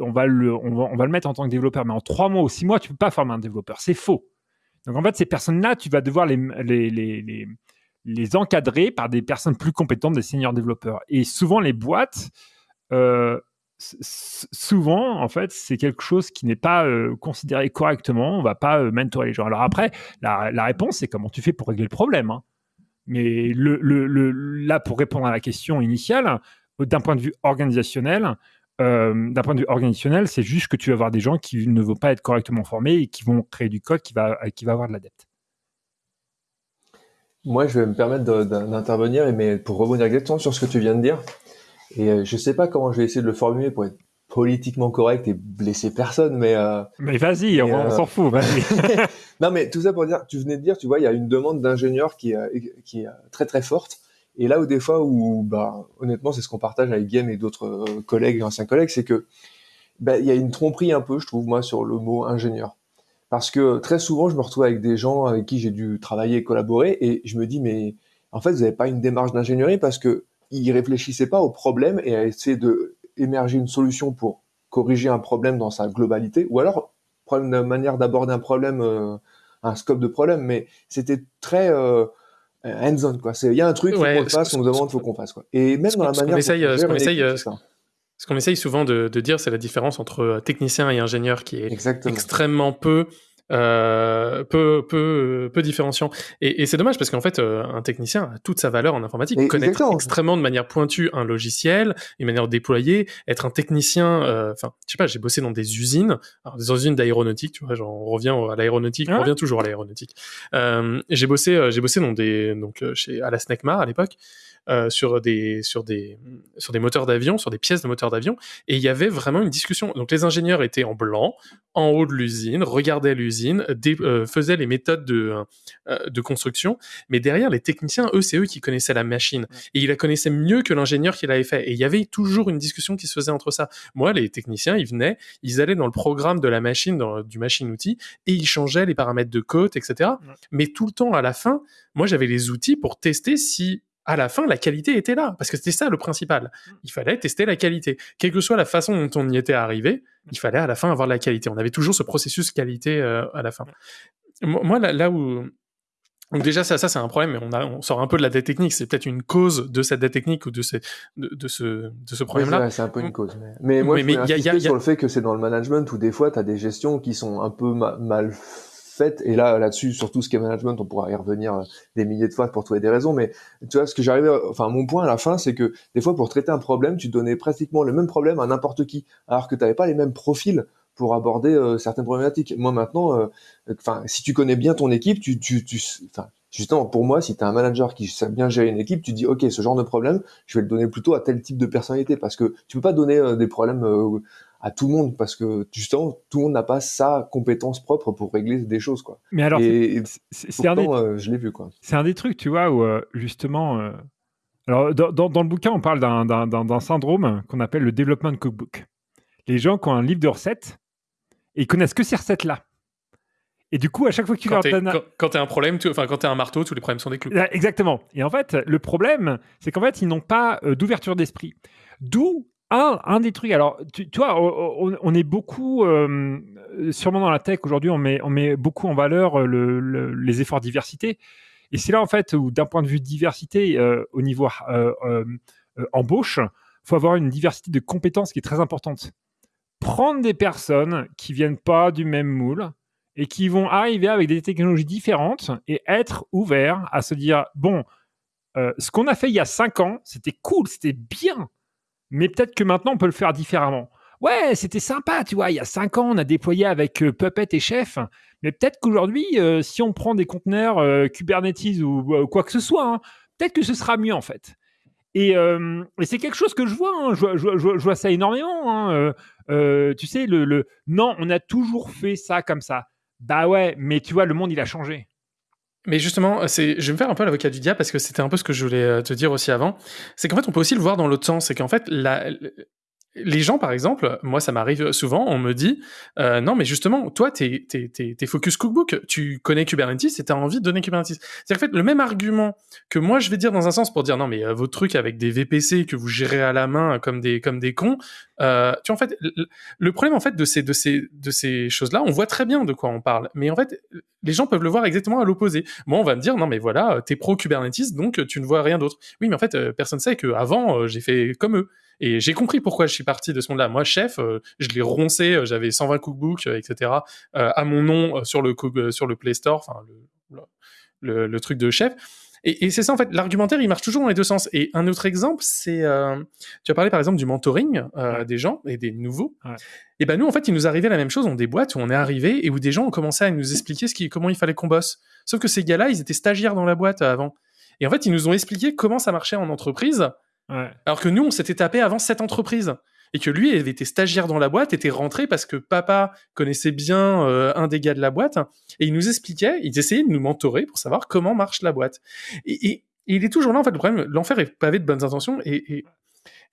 on va le on va, on va le mettre en tant que développeur, mais en trois mois ou six mois, tu peux pas former un développeur. C'est faux. Donc en fait, ces personnes-là, tu vas devoir les, les, les, les, encadrer par des personnes plus compétentes, des seniors développeurs. Et souvent, les boîtes, euh, souvent, en fait, c'est quelque chose qui n'est pas euh, considéré correctement. On va pas euh, mentorer les gens. Alors après, la, la réponse, c'est comment tu fais pour régler le problème. Hein. Mais là, pour répondre à la question initiale, d'un point de vue organisationnel, euh, d'un point de vue organisationnel, c'est juste que tu vas avoir des gens qui ne vont pas être correctement formés et qui vont créer du code qui va, qui va avoir de la dette. Moi, je vais me permettre d'intervenir, mais pour rebondir exactement sur ce que tu viens de dire. Et euh, je sais pas comment je vais essayer de le formuler pour être politiquement correct et blesser personne, mais euh, mais vas-y, on, s'en fout, vas-y. non, mais tout ça pour dire, tu venais de dire, tu vois, il y a une demande d'ingénieur qui, qui est très très forte et là où des fois où, bah, honnêtement, c'est ce qu'on partage avec Guillaume et d'autres euh, collègues, anciens collègues, c'est que bah, il y a une tromperie un peu, je trouve moi, sur le mot ingénieur. Parce que très souvent, je me retrouve avec des gens avec qui j'ai dû travailler et collaborer, et je me dis, mais en fait, vous n'avez pas une démarche d'ingénierie parce que ils réfléchissaient pas au problème et à essayer de émerger une solution pour corriger un problème dans sa globalité, ou alors une manière d'aborder un problème, euh, un scope de problème, mais c'était très euh, hands-on quoi. Il y a un truc, faut qu'on fasse, on nous demande, faut qu'on fasse quoi. Et même dans la manière. ce qu'on essaye, ce qu'on essaye souvent de, de dire, c'est la différence entre euh, technicien et ingénieur qui est extrêmement peu euh, peu, peu, peu différenciant. Et, et c'est dommage parce qu'en fait, euh, un technicien a toute sa valeur en informatique. Et connaître extrêmement de manière pointue un logiciel, une manière de déployer, être un technicien. Euh, enfin, je sais pas, j'ai bossé dans des usines, alors des usines d'aéronautique. Tu vois, genre, on revient à l'aéronautique, on revient toujours à l'aéronautique. j'ai bossé, j'ai bossé dans des donc chez à la SNECMAR à l'époque. Euh, sur des sur des sur des moteurs d'avion, sur des pièces de moteurs d'avion, et il y avait vraiment une discussion. Donc les ingénieurs étaient en blanc, en haut de l'usine, regardaient l'usine, euh, faisaient les méthodes de euh, de construction, mais derrière les techniciens, eux, c'est eux qui connaissaient la machine et ils la connaissaient mieux que l'ingénieur qui l'avait fait. Et il y avait toujours une discussion qui se faisait entre ça. Moi, les techniciens, ils venaient, ils allaient dans le programme de la machine, dans, du machine-outil, et ils changeaient les paramètres de code, etc. Mais tout le temps, à la fin, moi, j'avais les outils pour tester si à la fin, la qualité était là, parce que c'était ça le principal. Mm. Il fallait tester la qualité. Quelle que soit la façon dont on y était arrivé, il fallait à la fin avoir la qualité. On avait toujours ce processus qualité euh, à la fin. Moi, là, où... Donc déjà, ça, ça c'est un problème, mais on, a, on sort un peu de la dette technique. C'est peut-être une cause de cette dette technique ou de, ces, de, ce, de ce problème-là. c'est un peu une cause. Mais, moi, je mais, y a, sur le fait que c'est dans le management où des fois, tu as des gestions qui sont un peu mal Et là, là-dessus, sur tout ce qui est management, on pourra y revenir euh, des milliers de fois pour trouver des raisons. Mais tu vois, ce que j'arrivais, enfin, mon point à la fin, c'est que des fois, pour traiter un problème, tu donnais pratiquement le même problème à n'importe qui, alors que tu n'avais pas les mêmes profils pour aborder euh, certaines problématiques. Moi, maintenant, euh, enfin, si tu connais bien ton équipe, tu, tu, tu, justement, pour moi, si tu as un manager qui sait bien gérer une équipe, tu dis, OK, ce genre de problème, je vais le donner plutôt à tel type de personnalité parce que tu peux pas donner des problèmes à tout le monde parce que justement tout le monde n'a pas sa compétence propre pour régler des choses quoi. Mais alors c'est un des, euh, je l'ai vu quoi. C'est un des trucs tu vois où euh, justement euh, Alors, dans, dans- dans le bouquin, on parle d'un- d'un d'un- d'un syndrome qu'on appelle le development cookbook. Les gens qui ont un livre de recettes et ils connaissent que ces recettes-là. Et du coup, à chaque fois que tu Quand leur donnes un- quand, quand t'es un problème, tu- enfin quand t'es un marteau, tous les problèmes sont des clous. Là, Exactement. Et en fait, le problème, c'est qu'en fait, ils n'ont pas euh, d'ouverture d'esprit. D'où un, un des trucs. Alors, tu, vois, on, est beaucoup, euh, sûrement dans la tech aujourd'hui, on met, beaucoup en valeur euh, le- le- les efforts diversité. Et c'est là, en fait, où d'un point de vue diversité, euh, au niveau embauche, faut avoir une diversité de compétences qui est très importante. Prendre des personnes qui viennent pas du même moule et qui vont arriver avec des technologies différentes et être ouverts à se dire bon, ce qu'on a fait il y a cinq ans, c'était cool, c'était bien, mais peut-être que maintenant on peut le faire différemment. Ouais, c'était sympa, tu vois. Il y a cinq ans, on a déployé avec euh, Puppet et Chef, mais peut-être qu'aujourd'hui, euh, si on prend des conteneurs euh, Kubernetes ou quoi que ce soit, hein, peut-être que ce sera mieux en fait. Et, c'est quelque chose que je vois, hein, je, vois- ça énormément. hein, tu sais, le, le non, on a toujours fait ça comme ça. Bah ouais, mais tu vois, le monde il a changé. Mais justement, c'est, je vais me faire un peu l'avocat du diable parce que c'était un peu ce que je voulais euh, te dire aussi avant. C'est qu'en fait, on peut aussi le voir dans l'autre sens. C'est qu'en fait, la- les gens, par exemple, moi, ça m'arrive souvent, on me dit, euh, non, mais justement, toi, t'es, t'es, t'es, t'es focus cookbook, tu connais Kubernetes et t'as envie de donner Kubernetes. C'est-à-dire, en fait, le même argument que moi, je vais dire dans un sens pour dire, non, mais euh, vos trucs avec des VPC que vous gérez à la main comme des, comme des cons, euh, tu vois, en fait, le- problème, en fait, de ces, de ces, de ces choses-là, on voit très bien de quoi on parle. Mais en fait, les gens peuvent le voir exactement à l'opposé. Moi, on va me dire, non, mais voilà, t'es pro Kubernetes, donc tu ne vois rien d'autre. Oui, mais en fait, euh, personne sait que avant, euh, j'ai fait comme eux. Et j'ai compris pourquoi je suis parti de ce monde-là. Moi, chef, euh, je l'ai roncé, euh, j'avais 120 cookbooks, euh, etc., à mon nom sur le, sur le Play Store, enfin, le, le, le truc de chef. Et, et c'est ça, en fait, l'argumentaire, il marche toujours dans les deux sens. Et un autre exemple, c'est, euh, tu as parlé par exemple du mentoring euh, des gens et des nouveaux. Ouais. Et ben nous, en fait, il nous arrivait la même chose dans des boîtes où on est arrivé et où des gens ont commencé à nous expliquer ce qui, comment il fallait qu'on bosse. Sauf que ces gars-là, ils étaient stagiaires dans la boîte avant. Et en fait, ils nous ont expliqué comment ça marchait en entreprise, Alors que nous, on s'était tapé avant cette entreprise. Et que lui, il avait été stagiaire dans la boîte, était rentré parce que papa connaissait bien euh, un des gars de la boîte. Et il nous expliquait, il essayait de nous mentorer pour savoir comment marche la boîte. Et, il est toujours là, en fait, le problème, l'enfer est pavé de bonnes intentions. Et,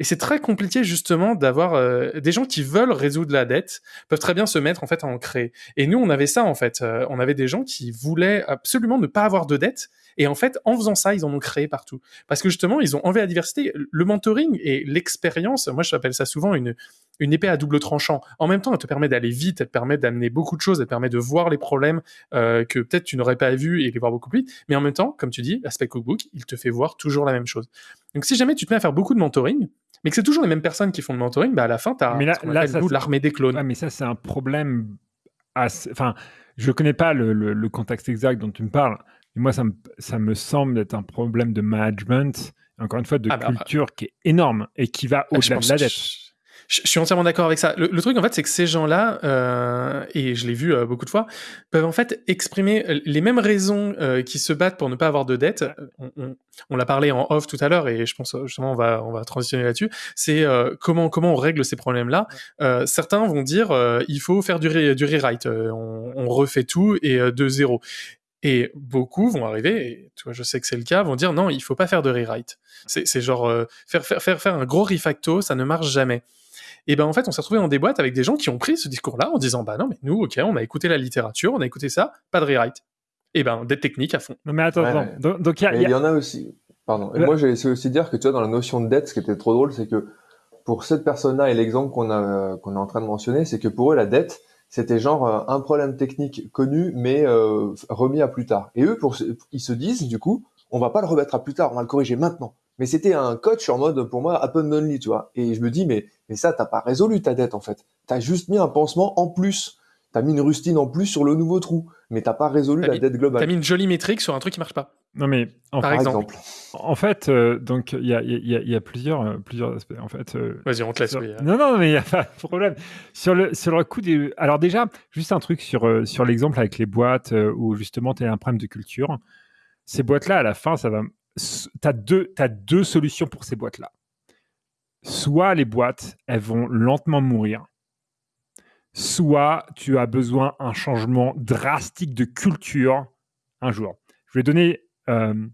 et c'est très compliqué, justement, d'avoir euh, des gens qui veulent résoudre la dette, peuvent très bien se mettre, en fait, à en créer. Et nous, on avait ça, en fait. Euh, on avait des gens qui voulaient absolument ne pas avoir de dette. Et en fait, en faisant ça, ils en ont créé partout. Parce que justement, ils ont enlevé la diversité. Le mentoring et l'expérience, moi, je appelle ça souvent une, une épée à double tranchant. En même temps, elle te permet d'aller vite, elle te permet d'amener beaucoup de choses, elle te permet de voir les problèmes euh, que peut-être tu n'aurais pas vus et les voir beaucoup plus vite. Mais en même temps, comme tu dis, l'aspect cookbook, il te fait voir toujours la même chose. Donc, si jamais tu te mets à faire beaucoup de mentoring, mais que c'est toujours les mêmes personnes qui font le mentoring, bah à la fin, tu as Mais là- là, l'armée des clones. Mais ça, c'est un problème. assez- Enfin, je connais pas le, le- le contexte exact dont tu me parles. Mais moi, ça me, ça me semble être un problème de management, encore une fois, de Ah bah, culture qui est énorme et qui va Ah, au-delà de la dette. Je, je suis entièrement d'accord avec ça. Le, le truc, en fait, c'est que ces gens-là, euh, et je l'ai vu euh, beaucoup de fois, peuvent en fait exprimer euh, les mêmes raisons euh, qui se battent pour ne pas avoir de dette. On, on- on l'a parlé en off tout à l'heure, et je pense euh, justement on va on va transitionner là-dessus. C'est euh, comment comment on règle ces problèmes-là. Euh, certains vont dire euh, il faut faire du, re- du rewrite, on, on refait tout et de zéro. Et beaucoup vont arriver, et tu vois, je sais que c'est le cas, vont dire non, il faut pas faire de rewrite. C'est c'est genre euh, faire, faire, faire, faire un gros refacto, ça ne marche jamais. Et ben en fait, on s'est retrouvé dans des boîtes avec des gens qui ont pris ce discours-là en disant bah non, mais nous, ok, on a écouté la littérature, on a écouté ça, pas de rewrite. Et ben dette technique à fond. Non, mais attends, Ouais, attends. ouais. Donc, y a- Mais il y a- il y en a aussi. Pardon. Et Ouais. moi, j'ai essayé aussi de dire que tu vois, dans la notion de dette, ce qui était trop drôle, c'est que pour cette personne-là et l'exemple qu'on a, qu'on est en train de mentionner, c'est que pour eux, la dette, c'était genre euh, un problème technique connu, mais euh, remis à plus tard. Et eux, pour, ils se disent, du coup, on va pas le remettre à plus tard, on va le corriger maintenant. Mais c'était un coach en mode, pour moi, happen only, tu vois. Et je me dis, mais, mais ça, t'as pas résolu ta dette, en fait. T'as juste mis un pansement en plus. T'as mis une rustine en plus sur le nouveau trou. Mais t'as pas résolu T'as la mis- dette globale. T'as mis une jolie métrique sur un truc qui marche pas. Non, mais en, Par exemple. exemple. en fait, euh, donc il y a, y y plusieurs, euh, plusieurs aspects. En fait, euh, Vas-y, on te laisse. Sur- oui. Non, non, mais il n'y a pas de problème. Sur le, sur le coup des. Alors, déjà, juste un truc sur, euh, sur l'exemple avec les boîtes euh, où justement tu as un problème de culture. Ces boîtes-là, à la fin, ça va. Tu as deux, solutions pour ces boîtes-là. Soit les boîtes, elles vont lentement mourir. Soit tu as besoin d'un changement drastique de culture un jour. Je vais donner euh,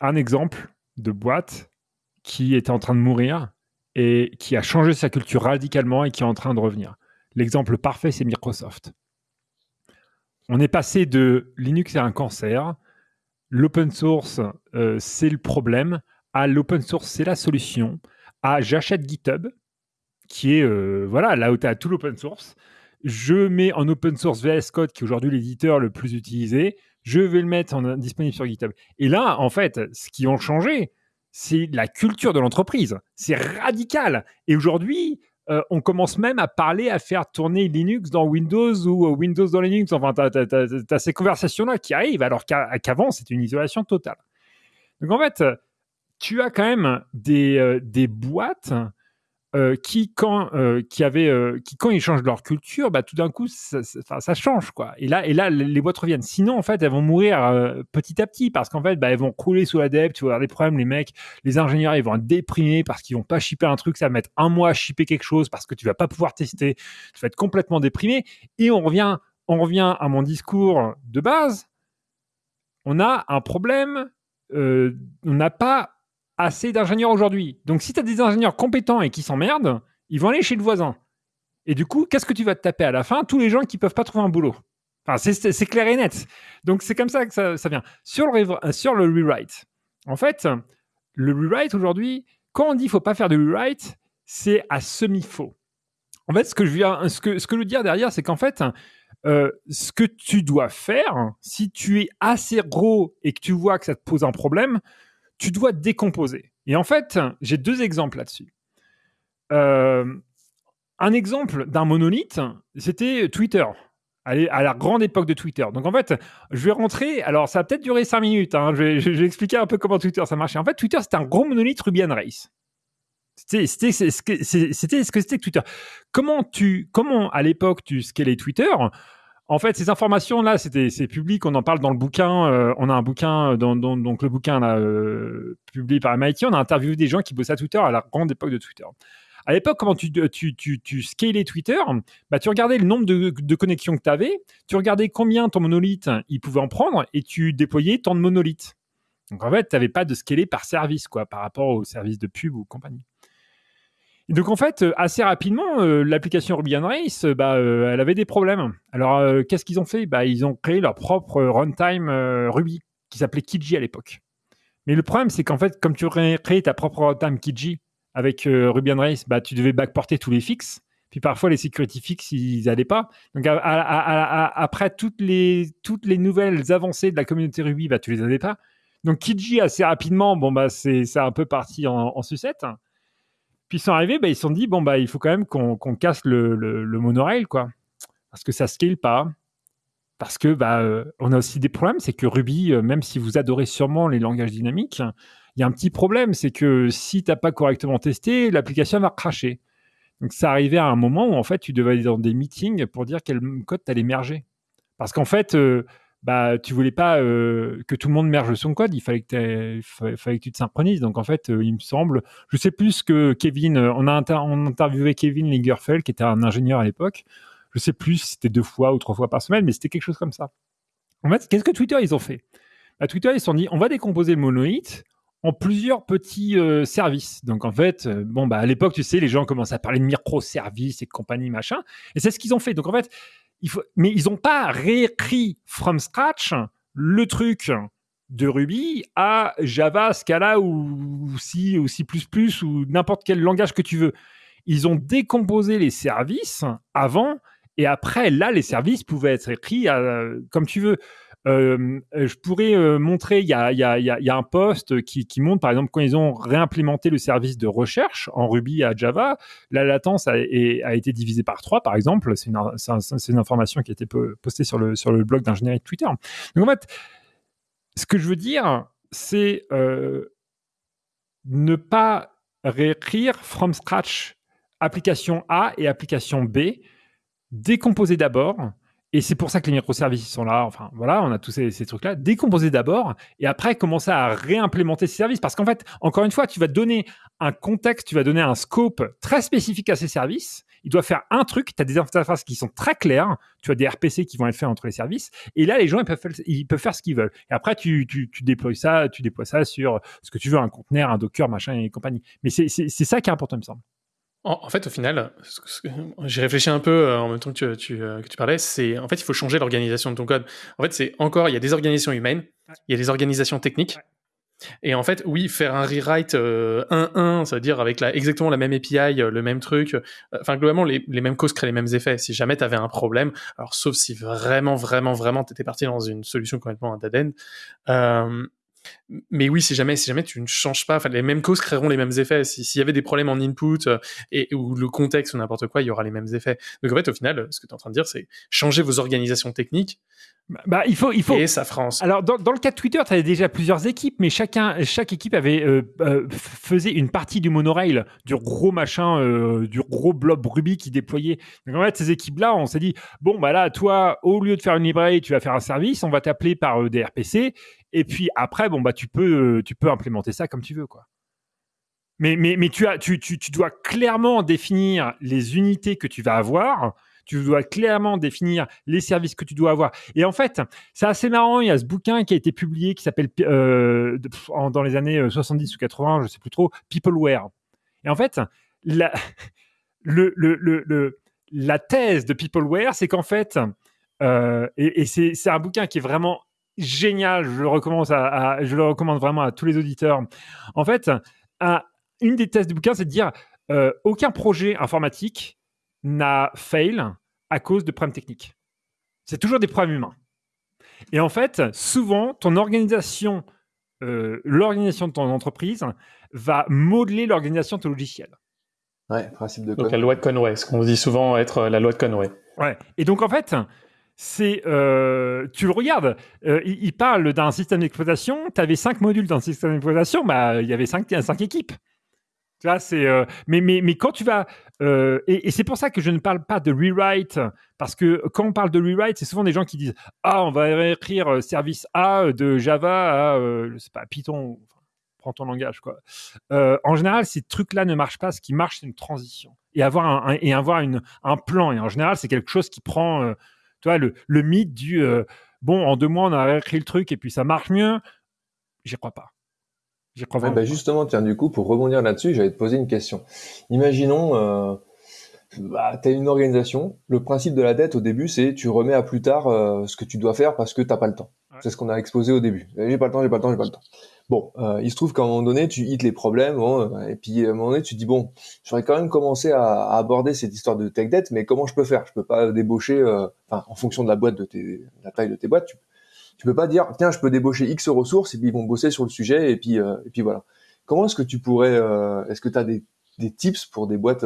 un exemple de boîte qui était en train de mourir et qui a changé sa culture radicalement et qui est en train de revenir. L'exemple parfait, c'est Microsoft. On est passé de Linux est un cancer, l'open source, euh, c'est le problème, à l'open source, c'est la solution, à j'achète GitHub, qui est euh, voilà là où tu as tout l'open source. Je mets en open source VS Code, qui est aujourd'hui l'éditeur le plus utilisé. Je vais le mettre en, disponible sur GitHub. Et là, en fait, ce qui ont changé, c'est la culture de l'entreprise. C'est radical. Et aujourd'hui, euh, on commence même à parler, à faire tourner Linux dans Windows ou euh, Windows dans Linux. Enfin, tu as, ces conversations-là qui arrivent, alors qu'avant, c'était une isolation totale. Donc en fait, tu as quand même euh, des boîtes euh, qui, quand, euh, qui, avait, euh, qui, quand ils changent leur culture, bah, tout d'un coup, ça, change. Quoi. Et, là, et là, les boîtes reviennent. Sinon, en fait, elles vont mourir petit à petit parce qu'en fait, bah, elles vont crouler sous la dette. Tu vas avoir problèmes. Les mecs, les ingénieurs, ils vont être déprimés parce qu'ils vont pas shipper un truc. Ça va mettre un mois à shipper quelque chose parce que tu vas pas pouvoir tester. Tu vas être complètement déprimé. Et on revient, on revient à mon discours de base. On a un problème. on n'a pas assez d'ingénieurs aujourd'hui. Donc, si tu as des ingénieurs compétents et qui s'emmerdent, ils vont aller chez le voisin. Et du coup, qu'est-ce que tu vas te taper à la fin? Tous les gens qui peuvent pas trouver un boulot. Enfin, c'est clair et net. Donc, c'est comme ça que ça, vient. Sur le, euh, sur le rewrite, en fait, le rewrite aujourd'hui, quand on dit qu'il faut pas faire de rewrite, c'est à semi-faux. En fait, ce que je, viens, ce que, ce que je veux dire derrière, c'est qu'en fait, euh, ce que tu dois faire, si tu es assez gros et que tu vois que ça te pose un problème, tu dois décomposer. Et en fait, j'ai deux exemples là-dessus. Euh, un exemple d'un monolithe, c'était Twitter. À la grande époque de Twitter. Donc en fait, je vais rentrer. Alors ça va peut-être durer 5 minutes. Hein, je, vais, expliquer un peu comment Twitter ça marchait. En fait, Twitter c'était un gros monolithe Ruby on Rails. C'était ce que c'était Twitter. Comment tu, comment à l'époque tu scalais Twitter? En fait, ces informations-là, c'est public. On en parle dans le bouquin. Euh, on a un bouquin, euh, dans, donc le bouquin là, euh, publié par MIT. On a interviewé des gens qui bossaient à Twitter à la grande époque de Twitter. À l'époque, comment tu, tu, tu, tu scalais Twitter bah, Tu regardais le nombre de, connexions que tu avais, tu regardais combien ton monolithe il pouvait en prendre et tu déployais tant de monolithes. Donc en fait, tu n'avais pas de scaler par service quoi, par rapport aux services de pub ou compagnie donc en fait, euh, assez rapidement, euh, l'application Ruby on Rails, euh, bah, elle avait des problèmes. Alors qu'est-ce qu'ils ont fait? Bah, Ils ont créé leur propre runtime Ruby qui s'appelait Kiji à l'époque. Mais le problème, c'est qu'en fait, comme tu créé ta propre runtime Kiji avec Ruby on Rails, bah, tu devais backporter tous les fixes. Puis parfois, les security fixes, ils n'allaient pas. Donc après toutes les, toutes les nouvelles avancées de la communauté Ruby, bah, tu les avais pas. Donc Kiji, assez rapidement, bon, bah, c'est un peu parti en, en sucette. Puis ils sont arrivés, bah, ils se sont dit, bon, bah, il faut quand même qu'on casse le, monorail, quoi. Parce que ça scale pas. Parce que bah, euh, on a aussi des problèmes, c'est que Ruby, euh, même si vous adorez sûrement les langages dynamiques, il y a un petit problème, c'est que si tu n'as pas correctement testé, l'application va cracher. Donc ça arrivait à un moment où en fait tu devais aller dans des meetings pour dire quel code tu allais merger. Parce qu'en fait, euh, bah, tu voulais pas euh, que tout le monde merge son code, il fallait que, tu te synchronises. Donc en fait, euh, il me semble, je sais plus que Kevin, euh, on a interviewé Kevin Lingerfeld, qui était un ingénieur à l'époque. Je sais plus si c'était deux fois ou trois fois par semaine, mais c'était quelque chose comme ça. En fait, qu'est-ce que Twitter ils ont fait? Bah, Twitter ils se sont dit, on va décomposer le monolithe en plusieurs petits services. Donc en fait, bon bah à l'époque, tu sais, les gens commencent à parler de microservices et compagnie machin, et c'est ce qu'ils ont fait. Donc en fait, mais ils n'ont pas réécrit from scratch le truc de Ruby à Java, Scala ou C ou C++ ou n'importe quel langage que tu veux. Ils ont décomposé les services avant et après, là, les services pouvaient être écrits comme tu veux. Euh, je pourrais euh, montrer, il y a, un post qui, montre, par exemple, quand ils ont réimplémenté le service de recherche en Ruby à Java, la latence a, été divisée par 3, par exemple. C'est une, information qui a été postée sur le, sur le blog d'ingénierie de Twitter. Donc, en fait, ce que je veux dire, c'est euh, ne pas réécrire from scratch application A et application B, décomposer d'abord, et c'est pour ça que les microservices sont là. Enfin, voilà, on a tous ces, trucs-là. Décomposer d'abord et après commencer à réimplémenter ces services. Parce qu'en fait, encore une fois, tu vas donner un contexte, tu vas donner un scope très spécifique à ces services. il doit faire un truc, tu as des interfaces qui sont très claires, tu as des RPC qui vont être faits entre les services, et là, les gens, ils peuvent, faire, ils peuvent faire ce qu'ils veulent. Et après, tu, tu, tu, déploies ça, tu déploies ça sur ce que tu veux, un conteneur, un Docker, machin et compagnie. Mais c'est ça qui est important, il me semble. En, fait, au final, j'ai réfléchi un peu euh, en même temps que tu, euh, que tu parlais, c'est en fait, il faut changer l'organisation de ton code. En fait, c'est encore, il y a des organisations humaines, il y a des organisations techniques. Et en fait, oui, faire un rewrite 1-1, euh, c'est-à-dire avec la, exactement la même API, le même truc, enfin, globalement, les, les, mêmes causes créent les mêmes effets. Si jamais tu avais un problème, alors sauf si vraiment, vraiment, vraiment, tu étais parti dans une solution complètement un dead end, mais oui, si jamais, si jamais tu ne changes pas, les mêmes causes créeront les mêmes effets. S'il y avait des problèmes en input euh, et ou le contexte ou n'importe quoi, il y aura les mêmes effets. Donc en fait, au final, ce que tu es en train de dire, c'est changer vos organisations techniques. Bah, bah, il faut, il faut. Et ça France. Alors, dans, dans, le cas de Twitter, tu avais déjà plusieurs équipes, mais chacun, chaque équipe avait euh, euh, faisait une partie du monorail, du gros machin, du gros blob Ruby qui déployait. Donc en fait, ces équipes-là, on s'est dit bon bah là, toi, au lieu de faire une librairie, tu vas faire un service, on va t'appeler par des RPC et puis après, bon, bah, tu peux, tu peux implémenter ça comme tu veux, quoi. Mais, mais, mais tu, as, tu, tu, tu dois clairement définir les unités que tu vas avoir. Tu dois clairement définir les services que tu dois avoir. Et en fait, c'est assez marrant. Il y a ce bouquin qui a été publié qui s'appelle euh, dans les années 70 euh, ou 80, je sais plus trop, Peopleware. Et en fait, la, le, le, le, la thèse de Peopleware, c'est qu'en fait, euh, et, et c'est un bouquin qui est vraiment génial. Je le, recommande à, je le recommande vraiment à tous les auditeurs. En fait, une des thèses du bouquin, c'est de dire aucun projet informatique n'a fail à cause de problèmes techniques. C'est toujours des problèmes humains. Et en fait, souvent, ton organisation, euh, l'organisation de ton entreprise va modeler l'organisation de ton logiciel. Ouais, principe de Donc la loi de Conway, ce qu'on dit souvent être la loi de Conway. Ouais. Et donc en fait, c'est euh, tu le regardes, euh, il, parle d'un système d'exploitation, tu avais cinq modules dans le système d'exploitation, bah, il y avait cinq, cinq équipes. C'est, euh, mais, mais, mais quand tu vas. et, c'est pour ça que je ne parle pas de rewrite, parce que quand on parle de rewrite, c'est souvent des gens qui disent Ah, on va écrire service A de Java à, je sais pas, Python, prends ton langage, quoi. en général, ces trucs-là ne marchent pas. Ce qui marche, c'est une transition. Et avoir un, et avoir une, un plan. Et en général, c'est quelque chose qui prend tu vois, le, le mythe du euh, bon, en deux mois, on a écrit le truc et puis ça marche mieux, j'y crois pas. J'y crois bah justement, tiens, du coup, pour rebondir là-dessus, j'allais te poser une question. Imaginons, euh, bah, tu as une organisation. Le principe de la dette au début, c'est tu remets à plus tard euh, ce que tu dois faire parce que tu n'as pas le temps. C'est ce qu'on a exposé au début. J'ai pas le temps, j'ai pas le temps, j'ai pas le temps. Bon, euh, il se trouve qu'à un moment donné, tu hits les problèmes, euh, et puis à un moment donné, tu te dis bon, j'aurais quand même commencé à, aborder cette histoire de tech debt, mais comment je peux faire? Je peux pas débaucher, euh, enfin, en fonction de la boîte de tes, la taille de tes boîtes, tu, tu peux pas dire tiens, je peux débaucher X ressources et puis ils vont bosser sur le sujet et puis et puis voilà. Comment est-ce que tu pourrais, est-ce que tu as des, des tips pour des boîtes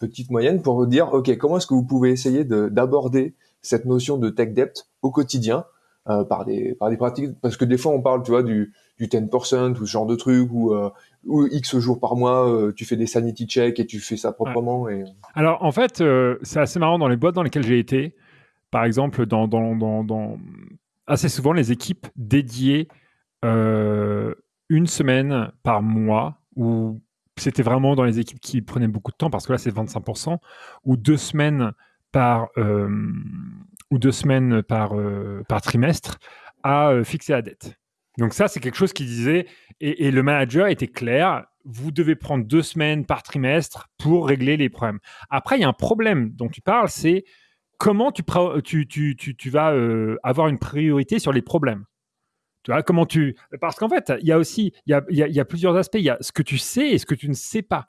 petites moyennes pour dire ok, comment est-ce que vous pouvez essayer d'aborder cette notion de tech debt au quotidien par des par des pratiques parce que des fois on parle tu vois du du 10% ou ce genre de truc ou euh, ou X jours par mois, euh, tu fais des sanity checks et tu fais ça proprement. Et... Alors en fait, euh, c'est assez marrant dans les boîtes dans lesquelles j'ai été. Par exemple, dans, dans, dans, dans, assez souvent les équipes dédiées une semaine par mois ou c'était vraiment dans les équipes qui prenaient beaucoup de temps parce que là c'est 25% ou deux semaines par ou deux semaines par par trimestre à fixer la dette. Donc ça, c'est quelque chose qui disait, et, le manager était clair, vous devez prendre deux semaines par trimestre pour régler les problèmes. Après, il y a un problème dont tu parles, c'est comment tu, tu, tu, tu vas euh, avoir une priorité sur les problèmes. Tu vois, comment tu... Parce qu'en fait, il y a aussi, il y a, y a, plusieurs aspects. Il y a ce que tu sais et ce que tu ne sais pas.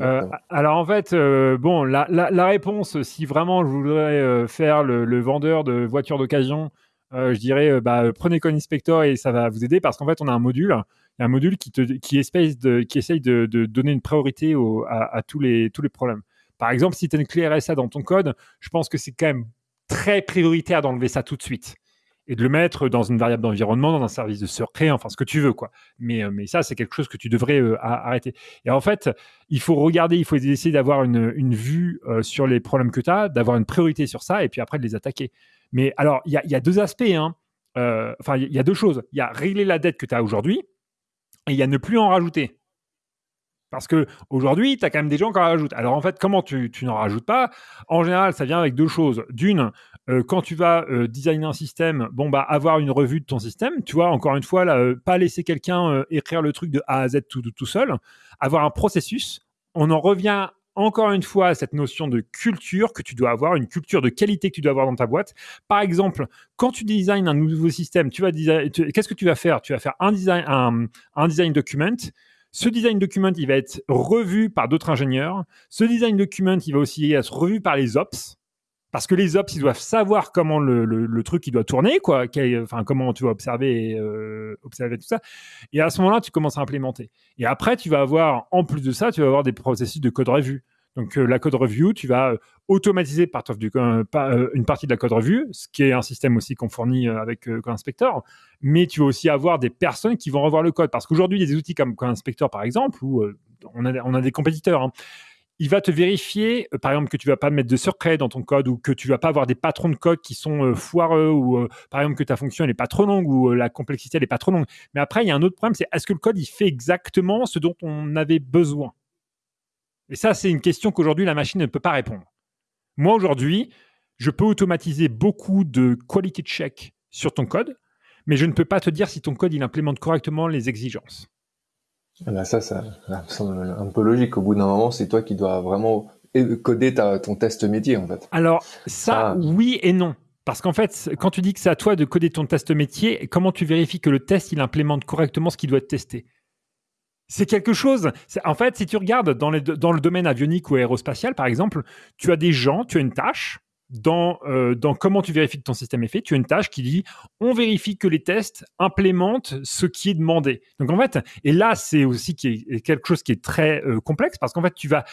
Euh, alors en fait, euh, bon, la, la, réponse, si vraiment je voudrais faire le, le vendeur de voitures d'occasion, je dirais, bah, prenez Coin Inspector et ça va vous aider parce qu'en fait, on a un module, un module qui, te, qui, essaye de, qui essaye de, donner une priorité à, tous, les, tous les problèmes. Par exemple, si tu as une clé RSA dans ton code, je pense que c'est quand même très prioritaire d'enlever ça tout de suite et de le mettre dans une variable d'environnement, dans un service de secret, enfin ce que tu veux, quoi. Mais, euh, ça, c'est quelque chose que tu devrais arrêter. Et en fait, il faut regarder, il faut essayer d'avoir une, vue sur les problèmes que tu as, d'avoir une priorité sur ça, et puis après de les attaquer. Mais alors, il y, a, deux aspects. Hein. Euh, enfin, il y, a deux choses. Il y a régler la dette que tu as aujourd'hui et il y a ne plus en rajouter. Parce que aujourd'hui, tu as quand même des gens qui en rajoutent. Alors en fait, comment tu, n'en rajoutes pas? En général, ça vient avec deux choses. D'une, euh, quand tu vas euh, designer un système, bon bah avoir une revue de ton système, tu vois, encore une fois, euh, pas laisser quelqu'un écrire le truc de A à Z tout, seul, avoir un processus. On en revient encore une fois à cette notion de culture que tu dois avoir, une culture de qualité que tu dois avoir dans ta boîte. Par exemple, quand tu designes un nouveau système, tu vas qu'est-ce que tu vas faire? Tu vas faire un design, un design document ce design document, il va être revu par d'autres ingénieurs. Ce design document, il va aussi être revu par les ops. Parce que les ops, ils doivent savoir comment le, truc il doit tourner, quoi. Enfin, comment tu vas observer, euh, observer tout ça. Et à ce moment-là, tu commences à implémenter. Et après, tu vas avoir, en plus de ça, tu vas avoir des processus de code revue. Donc euh, la code review, tu vas euh, automatiser euh, une partie de la code review, ce qui est un système aussi qu'on fournit avec Code Inspector. Mais tu vas aussi avoir des personnes qui vont revoir le code. Parce qu'aujourd'hui, des outils comme Code Inspector, par exemple, où on, a, on a des compétiteurs. Hein. Il va te vérifier, par exemple, que tu vas pas mettre de secret dans ton code ou que tu vas pas avoir des patrons de code qui sont foireux ou, par exemple, que ta fonction n'est pas trop longue ou la complexité n'est pas trop longue. Mais après, il y a un autre problème, c'est est-ce que le code il fait exactement ce dont on avait besoin? Et ça, c'est une question qu'aujourd'hui, la machine ne peut pas répondre. Moi, aujourd'hui, je peux automatiser beaucoup de quality check sur ton code, mais je ne peux pas te dire si ton code, il implémente correctement les exigences. Ah bah ça, ça, semble un peu logique. Au bout d'un moment, c'est toi qui dois vraiment coder ton test métier, en fait. Alors, ça, ah. oui et non. Parce qu'en fait, quand tu dis que c'est à toi de coder ton test métier, comment tu vérifies que le test, il implémente correctement ce qui doit être testé? C'est quelque chose. En fait, si tu regardes dans, le domaine avionique ou aérospatial, par exemple, tu as des gens, tu as une tâche. Dans, euh, dans comment tu vérifies que ton système est fait, tu as une tâche qui dit on vérifie que les tests implémentent ce qui est demandé. Donc en fait, et là c'est aussi quelque chose qui est très euh, complexe parce qu'en fait tu vas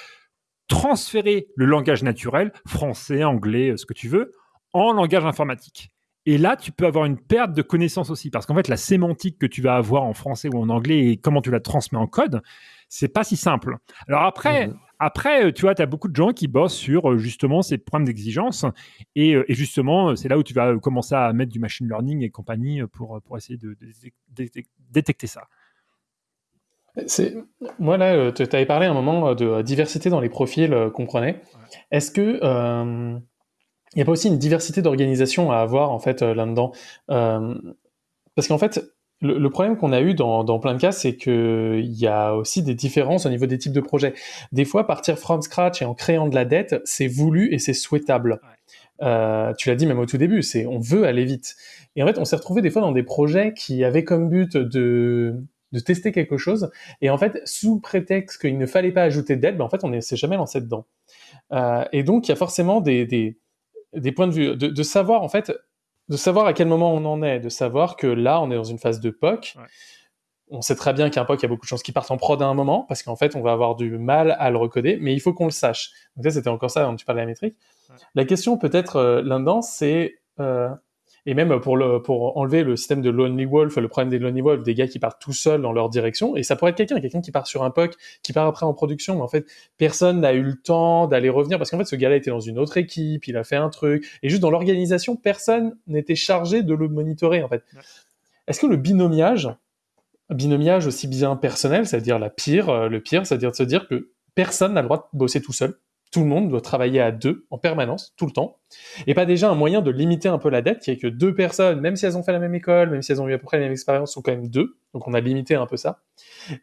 transférer le langage naturel, français, anglais, euh, ce que tu veux, en langage informatique. Et là, tu peux avoir une perte de connaissances aussi, parce qu'en fait, la sémantique que tu vas avoir en français ou en anglais et comment tu la transmets en code, c'est pas si simple. Alors après, mhm. après, euh, tu vois, tu as beaucoup de gens qui bossent sur euh, justement ces problèmes d'exigence, et, euh, justement, c'est là où tu vas commencer à mettre du machine learning et compagnie pour, pour essayer de, détecter ça. Moi là, tu avais parlé à un moment de diversité dans les profils qu'on prenait. Est-ce que il n'y a pas aussi une diversité d'organisation à avoir en fait euh, là-dedans euh, Parce qu'en fait, le, problème qu'on a eu dans, dans, plein de cas, c'est qu'il y a aussi des différences au niveau des types de projets. Des fois, partir from scratch et en créant de la dette, c'est voulu et c'est souhaitable. Euh, tu l'as dit même au tout début, c'est on veut aller vite. Et en fait, on s'est retrouvé des fois dans des projets qui avaient comme but de, de tester quelque chose, et en fait, sous prétexte qu'il ne fallait pas ajouter de dette, ben en fait, on ne s'est jamais lancé dedans. Euh, et donc, il y a forcément des, des des points de vue, de, savoir en fait, de savoir à quel moment on en est, de savoir que là, on est dans une phase de POC. On sait très bien qu'un POC, il y a beaucoup de chances qu'il parte en prod à un moment, parce qu'en fait, on va avoir du mal à le recoder, mais il faut qu'on le sache. Donc ça, c'était encore ça quand tu parlais de la métrique. La question peut-être euh, là-dedans, c'est euh, et même pour, le, pour enlever le système de Lonely Wolf, le problème des Lonely Wolf, des gars qui partent tout seuls dans leur direction, et ça pourrait être quelqu'un, quelqu'un qui part sur un POC, qui part après en production, mais en fait, personne n'a eu le temps d'aller revenir, parce qu'en fait, ce gars-là était dans une autre équipe, il a fait un truc, et juste dans l'organisation, personne n'était chargé de le monitorer, en fait. Est-ce que le binomiage, binomiage aussi bien personnel, c'est-à-dire la pire, euh, le pire, c'est-à-dire de se dire que personne n'a le droit de bosser tout seul, tout le monde doit travailler à deux en permanence, tout le temps. Et pas déjà un moyen de limiter un peu la dette, qui est que deux personnes, même si elles ont fait la même école, même si elles ont eu à peu près la même expérience, sont quand même deux. Donc on a limité un peu ça.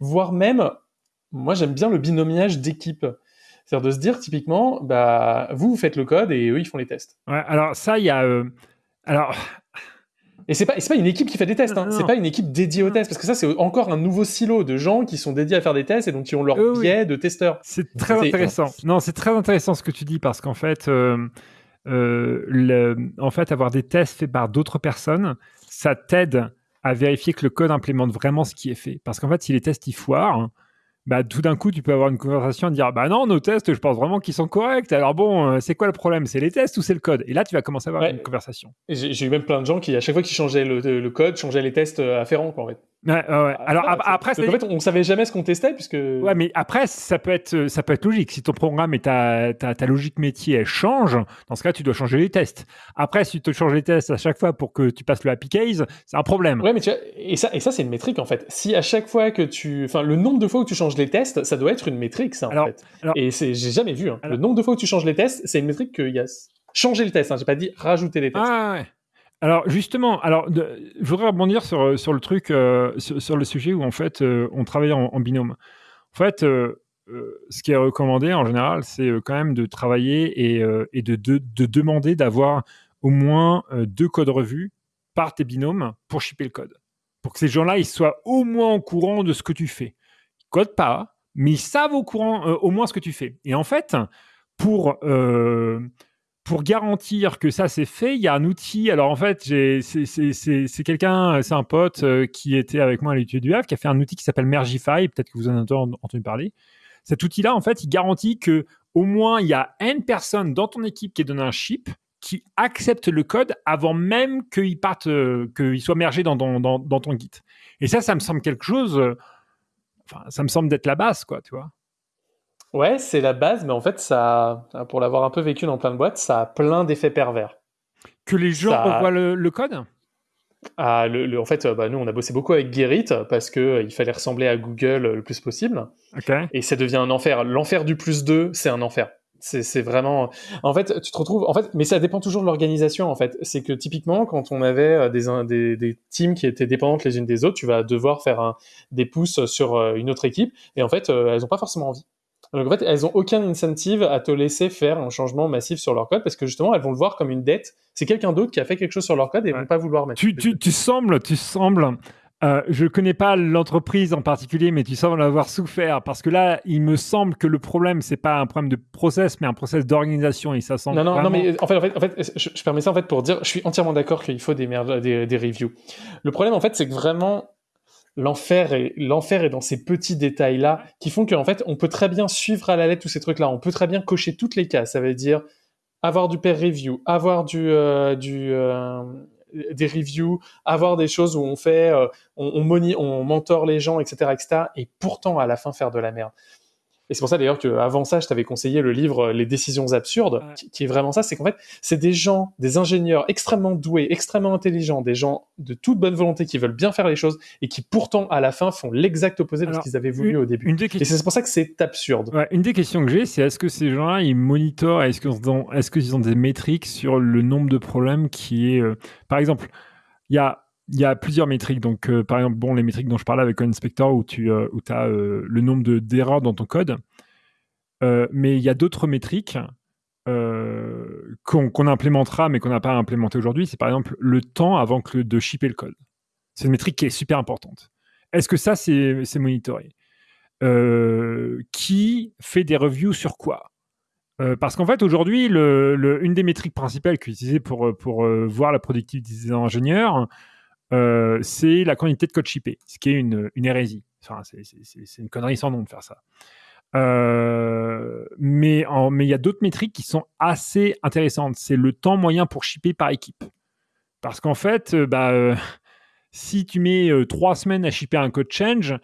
Voire même, moi j'aime bien le binomiage d'équipe. C'est-à-dire de se dire typiquement, bah vous faites le code et eux ils font les tests. Ouais, alors ça il y a, euh, alors et c'est pas, pas une équipe qui fait des tests, hein. c'est pas une équipe dédiée aux tests, parce que ça c'est encore un nouveau silo de gens qui sont dédiés à faire des tests et donc qui ont leur biais de testeurs. C'est très intéressant. Non, c'est très intéressant ce que tu dis parce qu'en fait, euh, euh, le, en fait, avoir des tests faits par d'autres personnes, ça t'aide à vérifier que le code implémente vraiment ce qui est fait. Parce qu'en fait, si les tests ils foirent, bah, tout d'un coup, tu peux avoir une conversation et dire Bah non, nos tests, je pense vraiment qu'ils sont corrects. Alors bon, euh, c'est quoi le problème? C'est les tests ou c'est le code? Et là, tu vas commencer à avoir une conversation. J'ai eu même plein de gens qui, à chaque fois qu'ils changeaient le, code, changeaient les tests euh, afférents, quoi, en fait. Ouais, ouais. Alors Ah, après, donc, en fait, on savait jamais ce qu'on testait puisque. Ouais, mais après, ça peut être, ça peut être logique. Si ton programme et ta, ta, ta logique métier elle change, dans ce cas, tu dois changer les tests. Après, si tu te changes les tests à chaque fois pour que tu passes le happy case, c'est un problème. Ouais, mais tu vois, et ça, et ça, c'est une métrique en fait. Si à chaque fois que tu, enfin, le nombre de fois où tu changes les tests, ça doit être une métrique, ça en Alors- fait. alors- Et c'est, j'ai jamais vu. hein. Le nombre de fois où tu changes les tests, c'est une métrique qu'il y a changer le test. Hein. J'ai pas dit rajouter les tests. Ah ouais. Alors justement, alors je voudrais rebondir sur, sur le truc, euh, sur, le sujet où en fait euh, on travaille en, binôme. En fait, euh, ce qui est recommandé en général, c'est quand même de travailler et, de, de, de demander d'avoir au moins deux codes revus par tes binômes pour shipper le code. Pour que ces gens-là, ils soient au moins au courant de ce que tu fais. Ils codent pas, mais ils savent au courant au moins ce que tu fais. Et en fait, pour pour garantir que ça c'est fait, il y a un outil. Alors en fait, c'est- c'est c'est- c'est quelqu'un, c'est un pote euh, qui était avec moi à l'étude du Havre, qui a fait un outil qui s'appelle Mergify. Peut-être que vous en avez entendu parler. Cet outil-là, en fait, il garantit que au moins il y a une personne dans ton équipe qui est donné un chip qui accepte le code avant même qu'il parte, euh, qu'il soit mergé dans, dans, ton Git. Et ça, ça me semble quelque chose. euh, Enfin, ça me semble d'être la base, quoi, tu vois. Ouais, c'est la base, mais en fait, ça, pour l'avoir un peu vécu dans plein de boîtes, ça a plein d'effets pervers. Que les gens Ça- revoient le, le code? Ah, le, le- en fait, euh, bah, nous, on a bossé beaucoup avec Gerrit parce que euh, il fallait ressembler à Google euh, le plus possible. Ok. Et ça devient un enfer. L'enfer du plus 2, c'est un enfer. C'est vraiment. En fait, tu te retrouves. En fait, mais ça dépend toujours de l'organisation. En fait, c'est que typiquement, quand on avait euh, des, des des teams qui étaient dépendantes les unes des autres, tu vas devoir faire un, des pouces sur euh, une autre équipe. Et en fait, euh, elles ont pas forcément envie. Donc en fait, elles ont aucun incentive à te laisser faire un changement massif sur leur code parce que justement, elles vont le voir comme une dette. C'est quelqu'un d'autre qui a fait quelque chose sur leur code et elles vont pas vouloir mettre. Tu, tu, tu sembles, tu sembles. euh, je connais pas l'entreprise en particulier, mais tu sembles avoir souffert parce que là, il me semble que le problème, c'est pas un problème de process, mais un process d'organisation et ça semble. Non, non, non, mais en fait, en fait, en fait je, je permets ça en fait pour dire, je suis entièrement d'accord qu'il faut des, merge- des, des reviews. Le problème, en fait, c'est que vraiment, l'enfer est, l'enfer est dans ces petits détails-là qui font qu'en fait, on peut très bien suivre à la lettre tous ces trucs-là. On peut très bien cocher toutes les cases. Ça veut dire avoir du peer review, avoir du, euh, du, euh, des reviews, avoir des choses où on fait, euh, on, on, moni- on mentor les gens, etc., etc., et pourtant à la fin faire de la merde. Et c'est pour ça d'ailleurs qu'avant ça, je t'avais conseillé le livre euh, Les décisions absurdes, qui, qui est vraiment ça, c'est qu'en fait, c'est des gens, des ingénieurs extrêmement doués, extrêmement intelligents, des gens de toute bonne volonté qui veulent bien faire les choses et qui pourtant à la fin font l'exact opposé de ce qu'ils avaient voulu une- au début. une Et c'est pour ça que c'est absurde. Ouais, une des questions que j'ai, c'est est-ce que ces gens-là, ils monitorent, est-ce qu'ils ont, est-ce qu'ils ont des métriques sur le nombre de problèmes qui est, euh, par exemple, il y a, il y a plusieurs métriques. Donc, euh, par exemple, bon, les métriques dont je parlais avec Inspector, où tu euh, où as le nombre de, d'erreurs dans ton code. Euh, mais il y a d'autres métriques euh, qu'on, qu'on implémentera, mais qu'on n'a pas implémenté aujourd'hui. C'est par exemple le temps avant que de shipper le code. C'est une métrique qui est super importante. Est-ce que ça, c'est, monitoré? Euh, Qui fait des reviews sur quoi? Euh, parce qu'en fait, aujourd'hui, le, le- une des métriques principales qui pour, pour euh, voir la productivité des ingénieurs, euh, c'est la quantité de code shippé, ce qui est une, hérésie. Enfin, c'est, une connerie sans nom de faire ça. Euh, mais il y a d'autres métriques qui sont assez intéressantes. C'est le temps moyen pour shipper par équipe. Parce qu'en fait, euh, bah, euh, si tu mets euh, trois semaines à shipper un code change,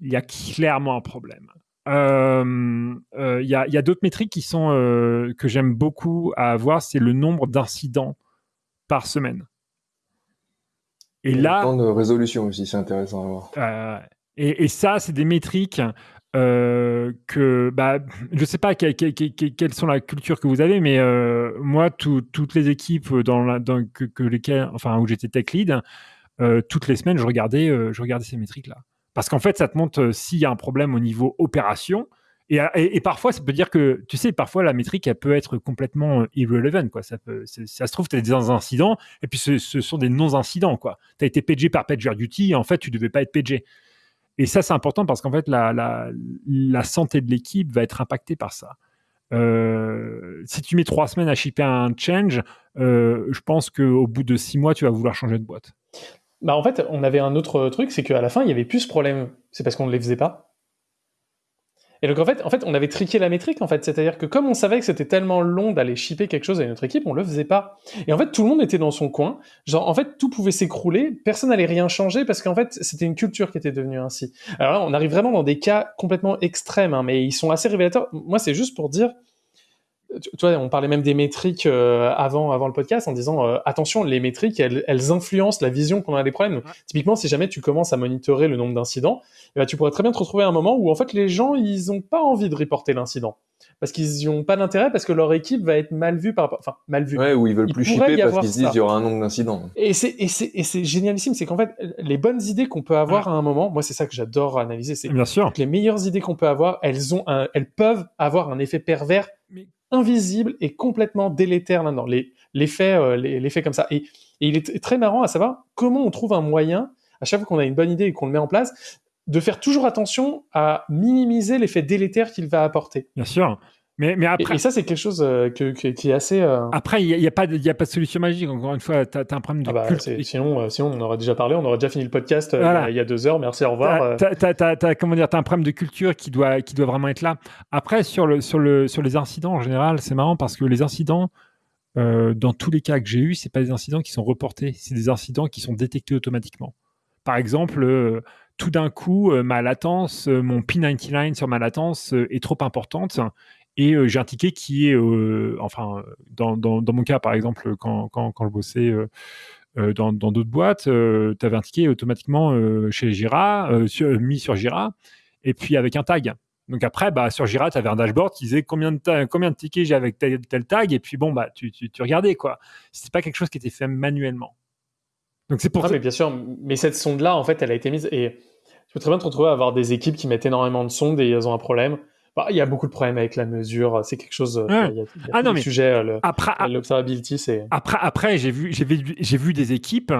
il y a clairement un problème. Euh, euh, Il y a, il d'autres métriques qui sont euh, que j'aime beaucoup à avoir, c'est le nombre d'incidents par semaine. Et là, temps de résolution aussi, c'est intéressant à voir. euh, et, et ça, c'est des métriques euh, que, bah, je sais pas que- que- que- que- quelles sont la culture que vous avez, mais euh, moi, tout- toutes les équipes dans la, dans, que, que lesquelles, enfin, où j'étais tech lead, euh, toutes les semaines, je regardais, je regardais ces métriques-là. Parce qu'en fait, ça te montre s'il y a un problème au niveau opération. Et, et- parfois, ça peut dire que, tu sais, parfois la métrique, elle peut être complètement euh, irrelevant. Quoi. Ça, se trouve, tu as des incidents, et puis ce, sont des non-incidents. Tu as été pagé par PagerDuty, et en fait, tu devais pas être pagé. Et ça, c'est important parce qu'en fait, la, santé de l'équipe va être impactée par ça. Euh, si tu mets trois semaines à shipper un change, euh, je pense qu'au bout de six mois, tu vas vouloir changer de boîte. Bah en fait, on avait un autre truc, c'est qu'à la fin, il y avait plus ce problème. C'est parce qu'on ne les faisait pas. Et donc en fait, en fait, on avait triqué la métrique en fait, c'est-à-dire que comme on savait que c'était tellement long d'aller shipper quelque chose à notre équipe, on le faisait pas. Et en fait, tout le monde était dans son coin. Genre en fait, tout pouvait s'écrouler, personne n'allait rien changer parce qu'en fait, c'était une culture qui était devenue ainsi. Alors là, on arrive vraiment dans des cas complètement extrêmes, hein, mais ils sont assez révélateurs. Moi, c'est juste pour dire tu vois, on parlait même des métriques euh, avant, avant le podcast en disant euh, attention, les métriques, elles, elles, influencent la vision qu'on a des problèmes. Donc, typiquement, si jamais tu commences à monitorer le nombre d'incidents, eh ben, tu pourrais très bien te retrouver à un moment où en fait les gens ils ont pas envie de reporter l'incident parce qu'ils n'ont pas d'intérêt parce que leur équipe va être mal vue par enfin mal vue. Ouais, ou ils veulent plus shipper parce qu'ils se disent il y aura un nombre d'incidents. Et c'est et c'est et c'est génialissime, c'est qu'en fait les bonnes idées qu'on peut avoir à un moment, moi c'est ça que j'adore analyser, c'est bien sûr que les meilleures idées qu'on peut avoir, elles ont un, elles peuvent avoir un effet pervers invisible et complètement délétère là-dedans. Euh, l'effet comme ça. Et, et, il est très marrant à savoir comment on trouve un moyen, à chaque fois qu'on a une bonne idée et qu'on le met en place, de faire toujours attention à minimiser l'effet délétère qu'il va apporter. Bien sûr. Mais, mais après... et, ça, c'est quelque chose euh, que, que, qui est assez. Euh... Après, il n'y a, a, pas de, a pas de solution magique. Encore une fois, tu as, un problème de ah bah, culte. Sinon, euh, sinon, on aurait déjà parlé, on aurait déjà fini le podcast voilà. il y a deux heures. Merci, au revoir. Tu as, comment dire, as un problème de culture qui doit, qui doit vraiment être là. Après, sur, le, sur, le, sur les incidents en général, c'est marrant parce que les incidents, dans tous les cas que j'ai eus, c'est pas des incidents qui sont reportés, c'est des incidents qui sont détectés automatiquement. Par exemple, tout d'un coup, ma latence, mon P99 sur ma latence est trop importante et euh, j'ai un ticket qui est, euh, enfin, dans, dans, dans, mon cas, par exemple, quand, quand, quand je bossais euh, dans d'autres boîtes, tu avais un ticket automatiquement chez Jira, sur, mis sur Jira, et puis avec un tag. Donc après, bah, sur Jira, tu avais un dashboard qui disait combien de, combien de tickets j'ai avec tel, tel, tag, et puis bon, bah, tu, tu, tu regardais, quoi. C'était pas quelque chose qui était fait manuellement. Donc c'est pour ah, ça. Mais bien sûr, mais cette sonde-là, en fait, elle a été mise, et tu peux très bien te retrouver à avoir des équipes qui mettent énormément de sondes et elles ont un problème. Bah, il y a beaucoup de problèmes avec la mesure. C'est quelque chose. Ouais. Il y a, il y a ah non mais sujet. Le, après, l'observability, c'est. Après, après, j'ai vu, j'ai vu, j'ai vu des équipes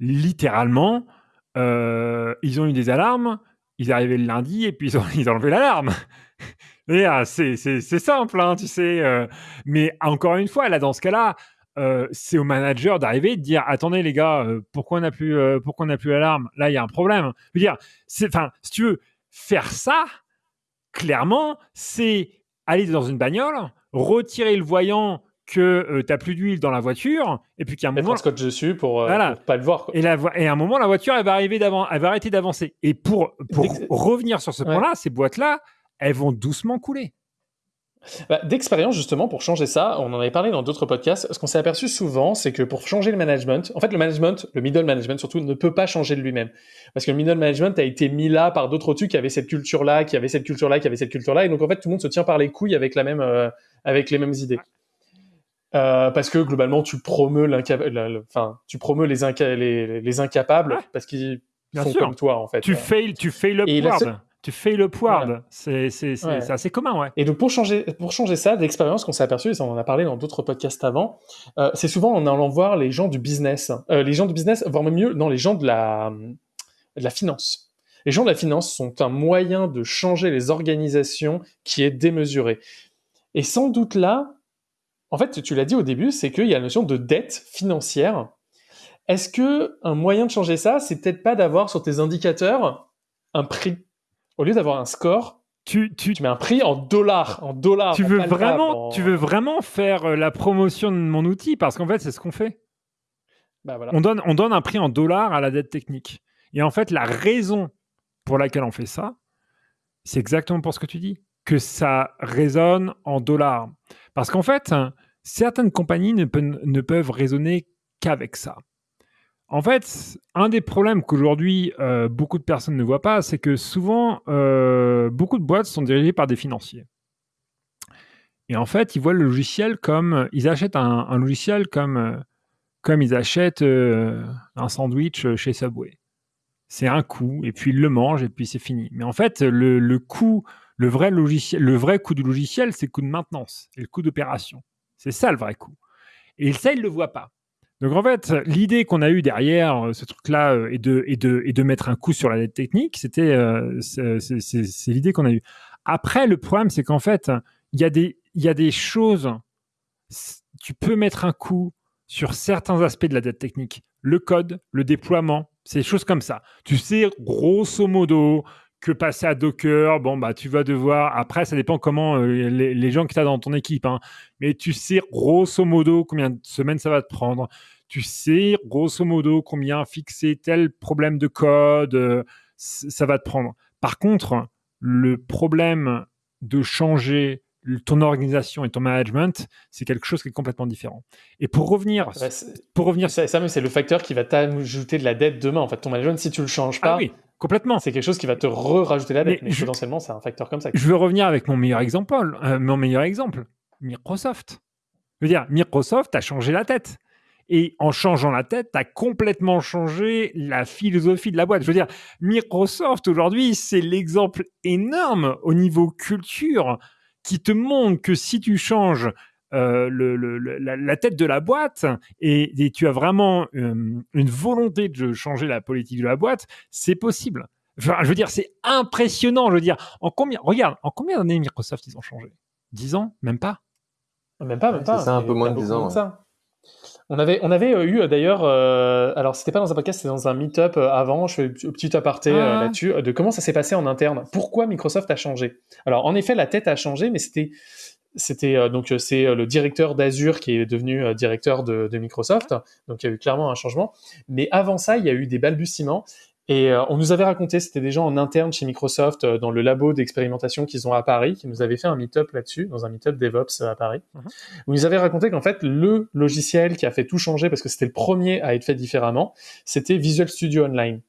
littéralement. Euh, ils ont eu des alarmes. Ils arrivaient le lundi et puis ils ont, ils ont enlevé l'alarme. c'est, c'est, c'est simple, hein, tu sais. Euh, mais encore une fois, là, dans ce cas-là, euh, c'est au manager d'arriver et de dire attendez les gars, euh, pourquoi on n'a plus, euh, pourquoi on n'a plus l'alarme? Là, il y a un problème. Je veux dire, enfin, si tu veux faire ça, clairement, c'est aller dans une bagnole, retirer le voyant que euh, tu n'as plus d'huile dans la voiture, et puis qu'à un moment. scotch dessus pour, euh, voilà. pour pas le voir. Quoi. Et, la vo- et à un moment, la voiture, elle va, arriver d'avant, elle va arrêter d'avancer. Et pour, pour revenir sur ce Ouais. point-là, ces boîtes-là, elles vont doucement couler. Bah, D'expérience, justement, pour changer ça, on en avait parlé dans d'autres podcasts. Ce qu'on s'est aperçu souvent, c'est que pour changer le management, en fait, le management, le middle management surtout, ne peut pas changer de lui-même. Parce que le middle management a été mis là par d'autres au-dessus qui avaient cette culture-là, qui avaient cette culture-là, qui avaient cette culture-là. Et donc, en fait, tout le monde se tient par les couilles avec, la même, euh, avec les mêmes idées. Euh, parce que globalement, tu promeus, enfin, tu promeus les, inca- les, les incapables parce qu'ils font sûr. comme toi, en fait. Tu fail, tu fail upward. Tu fail upward. Voilà. C'est, Ouais. assez commun, ouais. Et donc pour changer, pour changer ça, d'expérience qu'on s'est aperçu, et ça on en a parlé dans d'autres podcasts avant, euh, c'est souvent en allant voir les gens du business, euh, les gens du business, voire même mieux, non, les gens de la, de la finance. Les gens de la finance sont un moyen de changer les organisations qui est démesuré. Et sans doute là, en fait, tu l'as dit au début, c'est qu'il y a la notion de dette financière. Est-ce que un moyen de changer ça, c'est peut-être pas d'avoir sur tes indicateurs un prix? Au lieu d'avoir un score, tu, tu, mets un prix en dollars, en dollars. tu en veux vraiment, en- tu veux vraiment faire euh, la promotion de mon outil? Parce qu'en fait, c'est ce qu'on fait. Bah, voilà. On donne, on donne un prix en dollars à la dette technique. Et en fait, la raison pour laquelle on fait ça, c'est exactement pour ce que tu dis, que ça résonne en dollars. Parce qu'en fait, hein, certaines compagnies ne, pe- ne peuvent raisonner qu'avec ça. En fait, un des problèmes qu'aujourd'hui euh, beaucoup de personnes ne voient pas, c'est que souvent, euh, beaucoup de boîtes sont dirigées par des financiers. Et en fait, ils voient le logiciel comme ils achètent un, logiciel comme euh, comme ils achètent un sandwich chez Subway. C'est un coût et puis ils le mangent et puis c'est fini. Mais en fait, le, vrai logiciel, le vrai coût du logiciel, c'est le coût de maintenance et le coût d'opération. C'est ça le vrai coût. Et ça, ils le voient pas. Donc en fait, l'idée qu'on a eue derrière euh, ce truc-là euh, et de, et, de, et de mettre un coup sur la dette technique, c'était euh, c'est- l'idée qu'on a eue. Après, le problème, c'est qu'en fait, il y, a des- y a des choses, tu peux mettre un coup sur certains aspects de la dette technique. Le code, le déploiement, des choses comme ça. Tu sais, grosso modo, que passer à Docker. Bon, bah, tu vas devoir. Après, ça dépend comment euh, les, gens que tu as dans ton équipe. Hein. Mais tu sais grosso modo combien de semaines ça va te prendre. Tu sais grosso modo combien fixer tel problème de code euh, ça va te prendre. Par contre, le problème de changer ton organisation et ton management, c'est quelque chose qui est complètement différent. Et pour revenir, pour revenir, ça, c'est le facteur qui va t'ajouter de la dette demain. En fait, ton management, si tu le changes pas, ah oui, complètement, c'est quelque chose qui va te rajouter la dette. Mais, potentiellement, c'est un facteur comme ça. Je veux revenir avec mon meilleur exemple, euh, mon meilleur exemple, Microsoft. Je veux dire, Microsoft a changé la tête. Et en changeant la tête, tu as complètement changé la philosophie de la boîte. Je veux dire, Microsoft aujourd'hui, c'est l'exemple énorme au niveau culture qui te montre que si tu changes euh, la, tête de la boîte et, tu as vraiment euh, une volonté de changer la politique de la boîte, c'est possible. Enfin, je veux dire, c'est impressionnant. Je veux dire, en combien, regarde, en combien d'années Microsoft ils ont changé? 10 ans? Même pas? Même pas, même pas. C'est un peu moins de 10 ans. On avait, on avait euh, eu d'ailleurs, euh, alors c'était pas dans un podcast, c'était dans un meet-up euh, avant, je fais un petit aparté ah. là-dessus, de comment ça s'est passé en interne. Pourquoi Microsoft a changé Alors en effet, la tête a changé, mais c'était c'était donc c'est le directeur d'Azure qui est devenu directeur de, de, Microsoft, donc il y a eu clairement un changement. Mais avant ça, il y a eu des balbutiements et euh, on nous avait raconté, c'était des gens en interne chez Microsoft, euh, dans le labo d'expérimentation qu'ils ont à Paris, qui nous avaient fait un meet-up là-dessus, dans un meet-up DevOps euh, à Paris, mhm. où ils avaient raconté qu'en fait, le logiciel qui a fait tout changer, parce que c'était le premier à être fait différemment, c'était Visual Studio Online.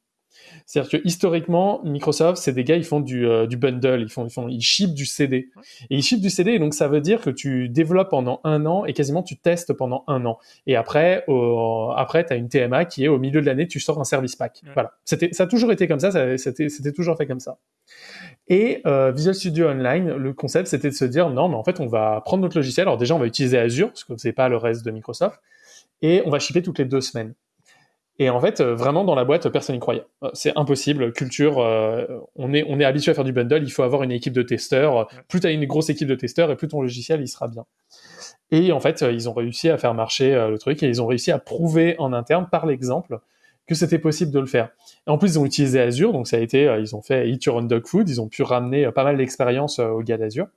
C'est-à-dire que historiquement, Microsoft, c'est des gars, ils font du, euh, du bundle, ils font, ils font, ils ship du CD. Et ils ship du CD, et donc ça veut dire que tu développes pendant un an et quasiment tu testes pendant un an. Et après, après, tu as une TMA qui est au milieu de l'année, tu sors un service pack. Voilà. C'était, ça a toujours été comme ça, ça c'était, c'était toujours fait comme ça. Et euh, Visual Studio Online, le concept, c'était de se dire, non, mais en fait, on va prendre notre logiciel. Alors déjà, on va utiliser Azure, parce que c'est pas le reste de Microsoft, et on va shipper toutes les deux semaines. Et en fait, euh, vraiment dans la boîte, personne n'y croyait. Euh, c'est impossible. Culture, euh, on est on est habitué à faire du bundle. Il faut avoir une équipe de testeurs. Plus tu as une grosse équipe de testeurs, et plus ton logiciel il sera bien. Et en fait, ils ont réussi à faire marcher le truc et ils ont réussi à prouver en interne par l'exemple que c'était possible de le faire. Et en plus, ils ont utilisé Azure, donc ça a été, ils ont fait Eat Your Own Dog Food. Ils ont pu ramener pas mal d'expérience aux gars d'Azure.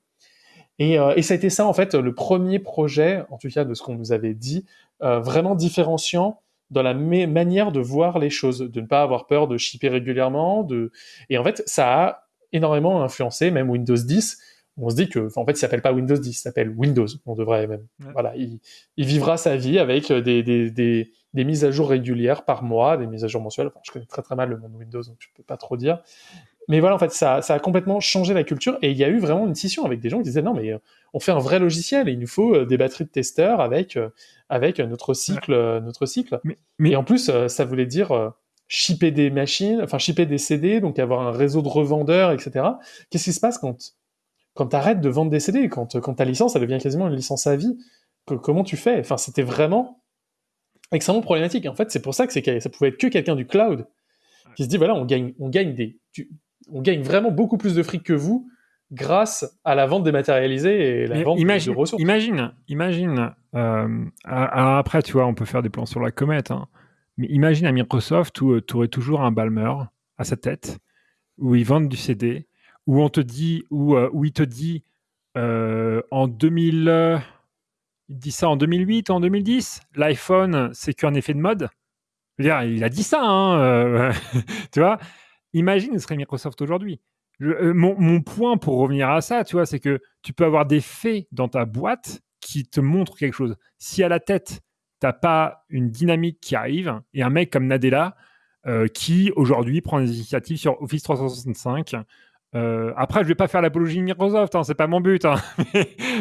Et, et, ça a été ça, en fait, le premier projet, en tout cas de ce qu'on nous avait dit, vraiment différenciant dans la manière de voir les choses, de ne pas avoir peur de shipper régulièrement, de et en fait ça a énormément influencé même Windows 10. On se dit que en fait il s'appelle pas Windows 10, il s'appelle Windows. On devrait même voilà, il, vivra sa vie avec des, des, des, des, mises à jour régulières par mois, des mises à jour mensuelles. Enfin, je connais très très mal le monde Windows donc je peux pas trop dire. Mais voilà, en fait, ça, ça a complètement changé la culture et il y a eu vraiment une scission avec des gens qui disaient non, mais euh, on fait un vrai logiciel et il nous faut euh, des batteries de testeurs avec, euh, avec notre cycle. Notre cycle. Mais, Et en plus, ça voulait dire shipper des machines, enfin shipper des CD, donc avoir un réseau de revendeurs, etc. Qu'est-ce qui se passe quand, quand tu arrêtes de vendre des CD, quand, quand ta licence, elle devient quasiment une licence à vie? Comment tu fais? Enfin, c'était vraiment extrêmement problématique. En fait, c'est pour ça que ça pouvait être que quelqu'un du cloud qui se dit voilà, on gagne, on gagne des, on gagne vraiment beaucoup plus de fric que vous grâce à la vente dématérialisée et la vente imagine, de ressources. Imagine, imagine. Euh, alors après, tu vois, on peut faire des plans sur la comète, hein, mais imagine à Microsoft où euh, tu aurais toujours un Balmer à sa tête, où ils vendent du CD, où on te dit, où, euh, où il te dit en 2000, il dit ça en 2008, en 2010, l'iPhone, c'est qu'un effet de mode? Je veux dire, il a dit ça, hein, tu vois? Imagine ce serait Microsoft aujourd'hui. Euh, mon, point pour revenir à ça, tu c'est que tu peux avoir des faits dans ta boîte qui te montrent quelque chose. Si à la tête, tu n'as pas une dynamique qui arrive, et un mec comme Nadella, euh, qui aujourd'hui prend des initiatives sur Office 365, euh, après, je vais pas faire l'apologie de Microsoft, hein, c'est pas mon but. Hein.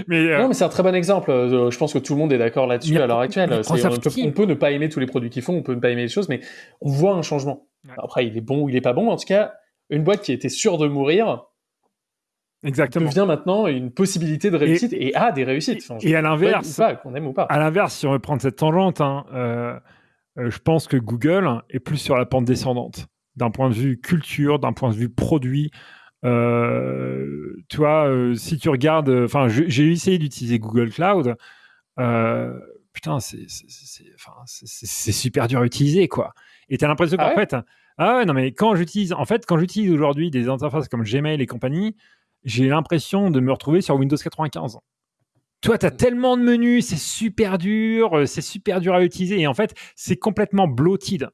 mais, Non, mais c'est un très bon exemple. je pense que tout le monde est d'accord là-dessus à l'heure actuelle. On peut, on peut, ne pas aimer tous les produits qu'ils font, on peut ne pas aimer les choses, mais on voit un changement. Après, il est bon ou il est pas bon. En tout cas, une boîte qui était sûre de mourir Exactement. devient maintenant une possibilité de réussite et, a des réussites. et à l'inverse, qu'on aime ou pas. À l'inverse, si on veut prendre cette tangente, hein, euh, euh, je pense que Google est plus sur la pente descendante d'un point de vue culture, d'un point de vue produit. Euh, tu vois, si tu regardes, enfin, j'ai essayé d'utiliser Google Cloud. putain, c'est super dur à utiliser, quoi. Et tu as l'impression qu'en ah fait, Ah ouais, non, mais quand j'utilise, en fait, quand j'utilise aujourd'hui des interfaces comme Gmail et compagnie, j'ai l'impression de me retrouver sur Windows 95. Toi, tu as tellement de menus, c'est super dur, euh, c'est super dur à utiliser. Et en fait, c'est complètement bloated.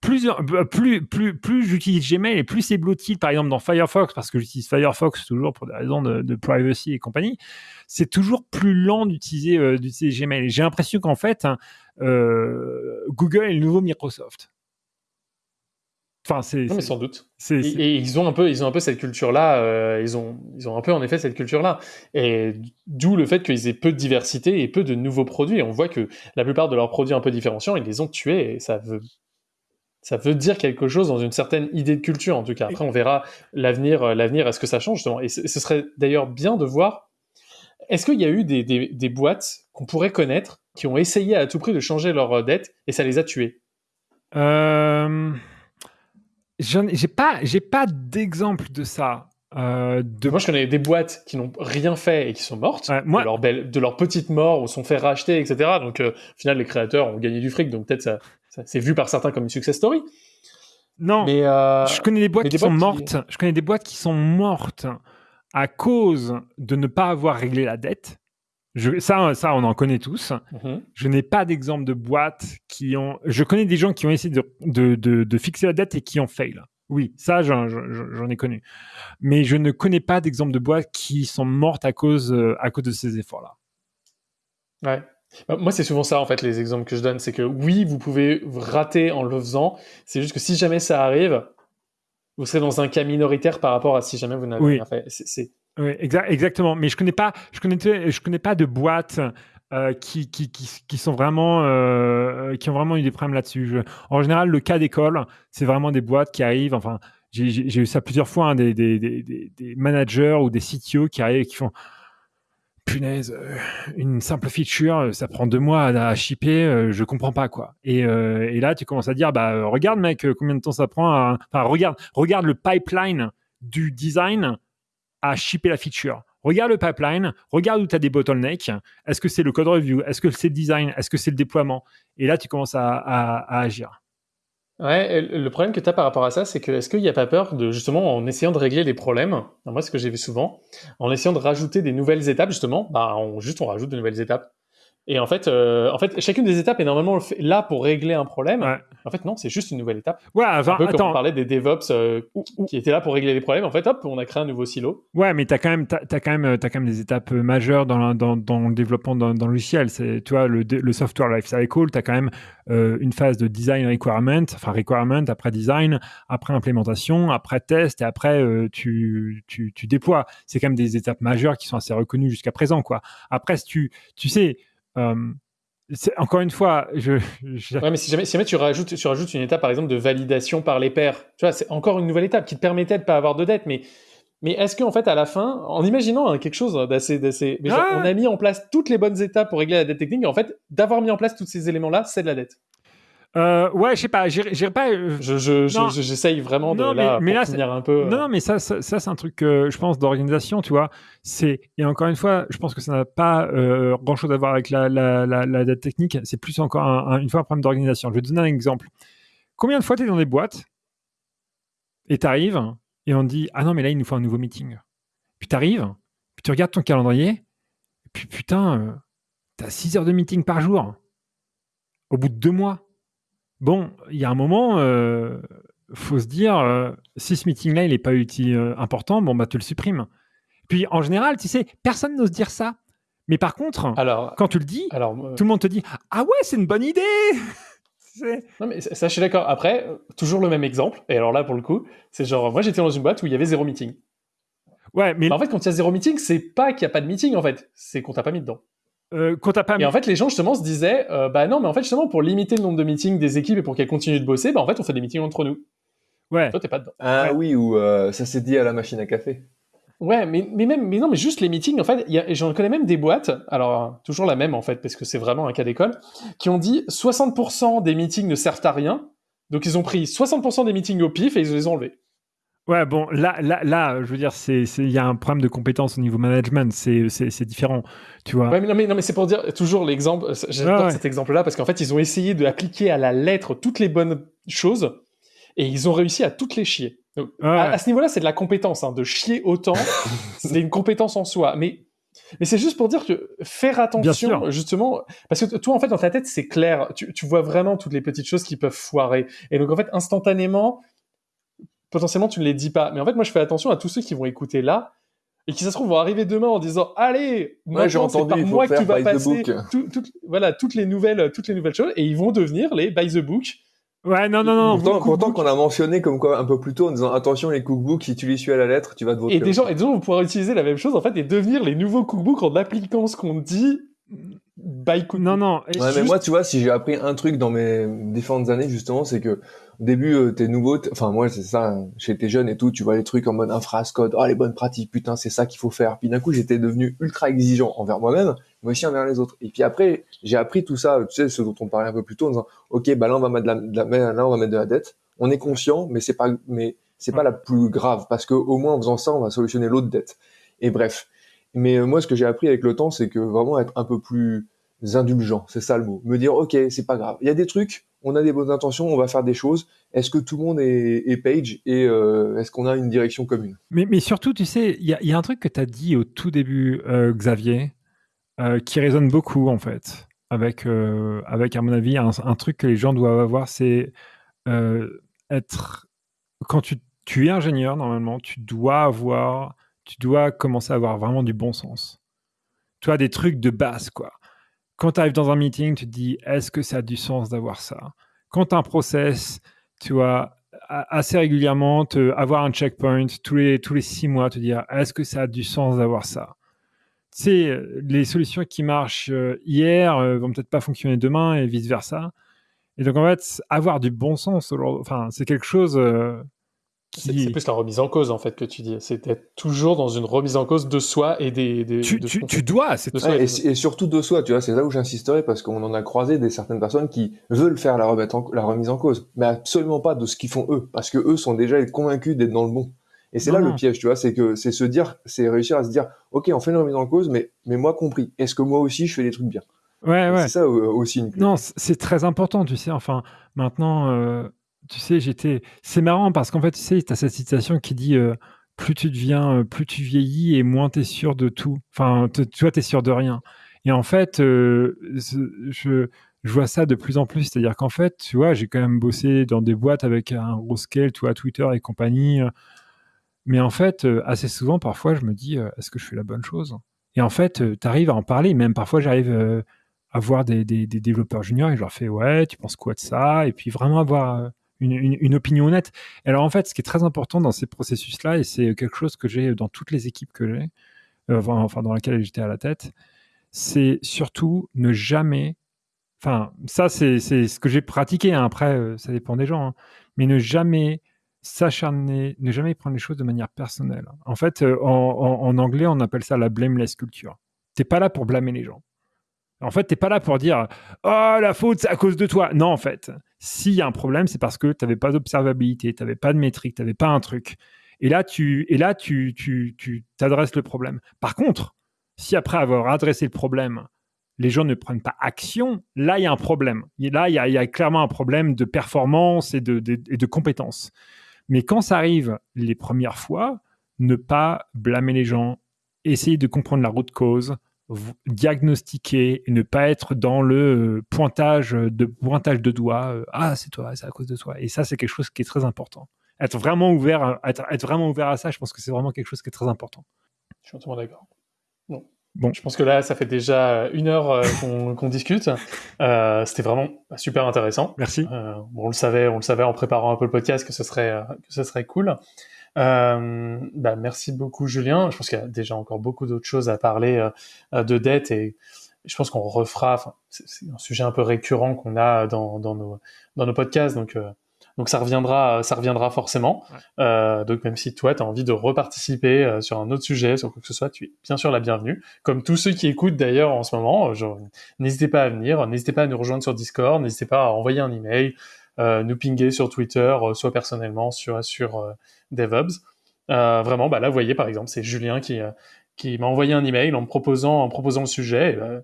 Plus, euh, plus, plus, plus j'utilise Gmail et plus c'est bloated, par exemple, dans Firefox, parce que j'utilise Firefox toujours pour des raisons de, privacy et compagnie, c'est toujours plus lent d'utiliser euh, Gmail. J'ai l'impression qu'en fait, hein, Google est le nouveau Microsoft. Enfin, c'est, non, mais sans doute. Et, ils ont un peu, ils ont un peu cette culture-là. Euh, ils ont, ils ont un peu en effet cette culture-là. Et d'où le fait qu'ils aient peu de diversité et peu de nouveaux produits. on voit que la plupart de leurs produits un peu différenciants, ils les ont tués. Et ça veut, ça veut dire quelque chose dans une certaine idée de culture, en tout cas. Après, on verra l'avenir, euh, l'avenir. Est-ce que ça change justement Et ce serait d'ailleurs bien de voir. Est-ce qu'il y a eu des, des, des boîtes qu'on pourrait connaître qui ont essayé à tout prix de changer leur euh, dette et ça les a tués euh j'ai pas, j'ai pas d'exemple de ça. Euh, de... Moi, je connais des boîtes qui n'ont rien fait et qui sont mortes de, leur belle, de leur petite mort ou sont fait racheter, etc. Donc, euh, au final, les créateurs ont gagné du fric, donc peut-être ça c'est vu par certains comme une success story. Non, mais euh, je connais des boîtes qui sont mortes. Je connais des boîtes qui sont mortes à cause de ne pas avoir réglé la dette ça, ça, on en connaît tous. Mhm. Je n'ai pas d'exemple de boîtes qui ont. Je connais des gens qui ont essayé de, de, fixer la dette et qui ont fail. Oui, ça, j'en ai connu. Mais je ne connais pas d'exemple de boîtes qui sont mortes à cause, euh, à cause de ces efforts-là. Ouais. Bah, moi, c'est souvent ça, en fait, les exemples que je donne. C'est que oui, vous pouvez rater en le faisant. C'est juste que si jamais ça arrive, vous serez dans un cas minoritaire par rapport à si jamais vous n'avez rien fait. C'est oui, exactement. Mais je connais pas, je connais, je connais pas de boîtes euh, qui, qui, qui, sont vraiment, euh, qui ont vraiment eu des problèmes là-dessus. En général, le cas d'école, c'est vraiment des boîtes qui arrivent. Enfin, j'ai eu ça plusieurs fois, hein, des, des, des, des, managers ou des CTO qui arrivent et qui font euh, une simple feature, ça prend deux mois à, shipper, je comprends pas quoi. Et, et, là, tu commences à dire, bah regarde mec, combien de temps ça prend. À... Enfin, regarde, regarde le pipeline du design à shipper la feature. Regarde le pipeline, regarde où tu as des bottlenecks. Est-ce que c'est le code review? Est-ce que c'est le design? Est-ce que c'est le déploiement? Et là, tu commences à, agir. Ouais, le problème que tu as par rapport à ça, c'est que est-ce qu'il n'y a pas peur de justement en essayant de régler les problèmes, moi ce que j'ai vu souvent, en essayant de rajouter des nouvelles étapes justement, bah on, juste on rajoute de nouvelles étapes. Et en fait, euh, en fait, chacune des étapes est normalement là pour régler un problème. En fait, non, c'est juste une nouvelle étape. Ouais, enfin, un peu attends. comme on parlait des DevOps euh, qui étaient là pour régler les problèmes. En fait, hop, on a créé un nouveau silo. Ouais, mais tu as quand même, as, quand même, as quand même des étapes majeures dans, dans, dans le développement d'un logiciel. C'est, tu vois, le, le software lifecycle, tu as quand même euh, une phase de design requirement, enfin requirement, après design, après implémentation, après test et après tu, tu, tu déploies. C'est quand même des étapes majeures qui sont assez reconnues jusqu'à présent, quoi. Après, si tu, tu sais, encore une fois, je, Ouais, mais si jamais, si jamais tu, rajoutes, tu rajoutes une étape, par exemple, de validation par les pairs, tu vois, c'est encore une nouvelle étape qui te permettait de pas avoir de dette, mais, mais est-ce qu'en fait, à la fin, en imaginant hein, quelque chose d'assez, d'assez, genre, on a mis en place toutes les bonnes étapes pour régler la dette technique, et en fait, d'avoir mis en place tous ces éléments-là, c'est de la dette. Euh, ouais, je sais pas, j'irai pas. Euh, j'essaye vraiment de là, mais, là, un peu. Non, non, mais ça, ça, c'est un truc, je pense, d'organisation, tu vois. C'est et encore une fois, je pense que ça n'a pas grand chose à voir avec la, la, la, date technique. C'est plus encore une fois un problème d'organisation. Je vais te donner un exemple. Combien de fois tu es dans des boîtes et tu arrives et on te dit ah non mais là il nous faut un nouveau meeting. Puis tu arrives, puis tu regardes ton calendrier, et puis putain, tu as 6 heures de meeting par jour. Au bout de deux mois bon, il y a un moment, euh, faut se dire, euh, si ce meeting-là, il n'est pas utile, euh, important, bon, bah, tu le supprimes. Puis, en général, tu sais, personne n'ose dire ça. Mais par contre, alors, quand tu le dis, alors, tout le monde te dit Ah ouais, c'est une bonne idée Non, mais ça, je suis d'accord. Après, toujours le même exemple. Et alors là, pour le coup, c'est genre, moi, j'étais dans une boîte où il y avait zéro meeting. Ouais, mais. Bah, en fait, quand il y a zéro meeting, c'est pas qu'il n'y a pas de meeting, en fait. C'est qu'on t'a pas mis dedans. Euh, pas et en fait, les gens justement se disaient, euh, bah non, mais en fait justement pour limiter le nombre de meetings des équipes et pour qu'elles continuent de bosser, bah en fait on fait des meetings entre nous. Ouais. Toi t'es pas dedans. Ah oui, ou euh, ça s'est dit à la machine à café. Ouais, mais, mais même, mais non, mais juste les meetings, en fait, j'en connais même des boîtes, alors toujours la même en fait, parce que c'est vraiment un cas d'école, qui ont dit 60% des meetings ne servent à rien, donc ils ont pris 60% des meetings au pif et ils les ont enlevés. Ouais, bon, là, là, là, je veux dire, c'est, il y a un problème de compétence au niveau management, c'est, c'est, différent, tu vois. Ouais, mais non, mais, non, mais c'est pour dire toujours l'exemple, j'adore cet exemple-là parce qu'en fait, ils ont essayé d'appliquer à la lettre toutes les bonnes choses et ils ont réussi à toutes les chier. Donc, à, à, ce niveau-là, c'est de la compétence, hein, de chier autant, c'est une compétence en soi. Mais mais c'est juste pour dire que faire attention, justement, parce que toi, en fait, dans ta tête, c'est clair. Tu, tu, vois vraiment toutes les petites choses qui peuvent foirer. Et donc, en fait, instantanément, potentiellement, tu ne les dis pas. Mais en fait, moi, je fais attention à tous ceux qui vont écouter là et qui, ça se trouve, vont arriver demain en disant Allez, moi, j'ai entendu, par moi que tu vas passer tout, tout, voilà, toutes, les nouvelles, toutes les nouvelles choses. Et ils vont devenir les by the book Ouais, non, non, non. Pourtant, pourtant qu'on a mentionné comme quoi un peu plus tôt en disant attention les cookbooks, si tu les suis à la lettre, tu vas te voter. Et des gens, et des gens vont pouvoir utiliser la même chose en fait et devenir les nouveaux cookbooks en appliquant ce qu'on dit by cookbook. Non, non. Ouais, mais moi, tu vois, si j'ai appris un truc dans mes différentes années justement, c'est que début, euh, t'es nouveau, enfin moi c'est ça, hein, j'étais jeune et tout, tu vois les trucs en mode infras, code, oh les bonnes pratiques, putain c'est ça qu'il faut faire. Puis d'un coup j'étais devenu ultra exigeant envers moi-même, mais aussi envers les autres. Et puis après j'ai appris tout ça, tu sais ce dont on parlait un peu plus tôt, en disant ok bah là on va mettre de la, de la là on va mettre de la dette, on est conscient, mais c'est pas mais c'est pas la plus grave parce que au moins en faisant ça on va solutionner l'autre dette. Et bref. Mais euh, moi ce que j'ai appris avec le temps c'est que vraiment être un peu plus indulgent, c'est ça le mot. Me dire ok c'est pas grave. Il y a des trucs on a des bonnes intentions, on va faire des choses. Est-ce que tout le monde est, page et euh, est-ce qu'on a une direction commune? Mais, surtout, tu sais, il y, a un truc que tu as dit au tout début, euh, Xavier, euh, qui résonne beaucoup en fait, avec, avec à mon avis, un, truc que les gens doivent avoir, c'est être. Quand tu, tu es ingénieur, normalement, tu dois avoir. Tu dois commencer à avoir vraiment du bon sens. Tu as des trucs de base, quoi quand tu arrives dans un meeting, tu te dis est-ce que ça a du sens d'avoir ça? Quand tu as un process, tu vois, assez régulièrement, te, avoir un checkpoint tous les, tous les six mois, te dire est-ce que ça a du sens d'avoir ça? Tu sais, les solutions qui marchent euh, hier euh, vont peut-être pas fonctionner demain et vice-versa. Et donc, en fait, avoir du bon sens, enfin, c'est quelque chose euh, c'est plus la remise en cause en fait que tu dis. C'est être toujours dans une remise en cause de soi et des. des tu, de tu, tu, dois, c'est ouais, et, et, surtout de soi, tu vois. C'est là où j'insisterai parce qu'on en a croisé des certaines personnes qui veulent faire la, remettre en, la remise en cause, mais absolument pas de ce qu'ils font eux, parce que eux sont déjà convaincus d'être dans le bon. Et c'est là le piège, tu vois, c'est que c'est se dire, c'est réussir à se dire, ok, on fait une remise en cause, mais mais moi compris. Est-ce que moi aussi je fais des trucs bien? Ouais, ouais. C'est ça aussi une Non, c'est très important, tu sais. Enfin, maintenant. Euh tu sais, j'étais. C'est marrant parce qu'en fait, tu sais, tu as cette citation qui dit euh, plus tu deviens, euh, plus tu vieillis et moins tu es sûr de tout. Enfin, tu vois, tu es sûr de rien. Et en fait, euh, je, je, vois ça de plus en plus. C'est-à-dire qu'en fait, tu vois, j'ai quand même bossé dans des boîtes avec un gros scale, tu vois, Twitter et compagnie. Mais en fait, assez souvent, parfois, je me dis, est-ce que je fais la bonne chose? Et en fait, tu arrives à en parler. Même parfois, j'arrive à voir des, des, développeurs juniors et je leur fais, ouais, tu penses quoi de ça? Et puis vraiment avoir une, opinion honnête. alors en fait, ce qui est très important dans ces processus-là, et c'est quelque chose que j'ai dans toutes les équipes que j'ai, euh, enfin dans laquelle j'étais à la tête, c'est surtout ne jamais, enfin ça c'est ce que j'ai pratiqué, hein. après euh, ça dépend des gens, hein. mais ne jamais s'acharner, ne jamais prendre les choses de manière personnelle. En fait, euh, en, anglais, on appelle ça la blameless culture. T'es pas là pour blâmer les gens. En fait, t'es pas là pour dire Oh, la faute, c'est à cause de toi. Non, en fait, s'il y a un problème, c'est parce que tu n'avais pas d'observabilité, tu n'avais pas de métrique, tu n'avais pas un truc. Et là, tu et là, tu, tu, tu t'adresses le problème. Par contre, si après avoir adressé le problème, les gens ne prennent pas action, là, il y a un problème. là, il y, a, y a, clairement un problème de performance et de, de, et de compétence. Mais quand ça arrive les premières fois, ne pas blâmer les gens, essayer de comprendre la route cause, diagnostiquer et ne pas être dans le euh, pointage de pointage de doigts. Euh, ah, c'est toi, c'est à cause de toi. Et ça, c'est quelque chose qui est très important. Être vraiment ouvert, être, être vraiment ouvert à ça, je pense que c'est vraiment quelque chose qui est très important. Je suis entièrement d'accord. Bon. Bon. Je pense que là, ça fait déjà une heure euh, qu'on discute. C'était vraiment super intéressant. Merci. bon, on le savait, on le savait en préparant un peu le podcast que ce serait, que ce serait cool. Euh, bah, merci beaucoup Julien. Je pense qu'il y a déjà encore beaucoup d'autres choses à parler euh, de dette et je pense qu'on refera. C'est un sujet un peu récurrent qu'on a dans, dans, nos, dans nos podcasts, donc euh, donc ça reviendra, ça reviendra forcément. Euh, donc même si toi tu as envie de reparticiper euh, sur un autre sujet, sur quoi que ce soit, tu es bien sûr la bienvenue. Comme tous ceux qui écoutent d'ailleurs en ce moment, n'hésitez pas à venir, n'hésitez pas à nous rejoindre sur Discord, n'hésitez pas à envoyer un email, euh, nous pinguer sur Twitter, soit personnellement sur sur DevOps. Euh, vraiment, bah là, vous voyez, par exemple, c'est Julien qui, euh, qui m'a envoyé un email en me proposant, en proposant le sujet. Bah,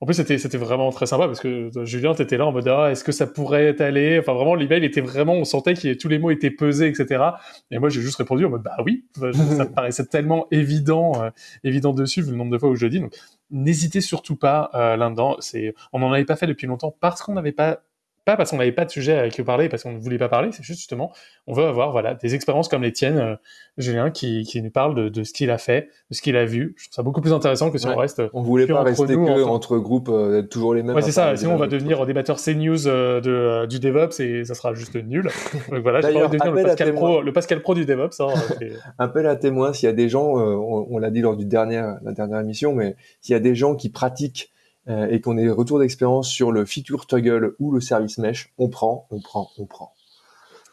en plus, c'était, c'était vraiment très sympa parce que Julien, t'étais là en mode, ah, est-ce que ça pourrait aller Enfin, vraiment, l'email était vraiment, on sentait que tous les mots étaient pesés, etc. Et moi, j'ai juste répondu en mode, bah oui, ça me paraissait tellement évident, euh, évident dessus, vu le nombre de fois où je le dis. Donc, n'hésitez surtout pas euh, là-dedans. C'est, on n'en avait pas fait depuis longtemps parce qu'on n'avait pas pas parce qu'on n'avait pas de sujet avec qui parler, parce qu'on ne voulait pas parler, c'est juste justement, on veut avoir voilà des expériences comme les tiennes, euh, Julien, qui, qui nous parle de, de ce qu'il a fait, de ce qu'il a vu. Je trouve ça beaucoup plus intéressant que si on reste. On voulait pas rester que entre, entre groupes, euh, toujours les mêmes. Ouais, c'est ça. Sinon, on va devenir débatteur CNews euh, de, euh, du DevOps et ça sera juste nul. Donc voilà, j'ai envie de devenir le Pascal, Pro, le Pascal Pro du DevOps. Hein, appel à témoins, s'il y a des gens, on, on l'a dit lors du dernier, la dernière émission, mais s'il y a des gens qui pratiquent euh, et qu'on ait retour d'expérience sur le feature toggle ou le service mesh, on prend, on prend, on prend.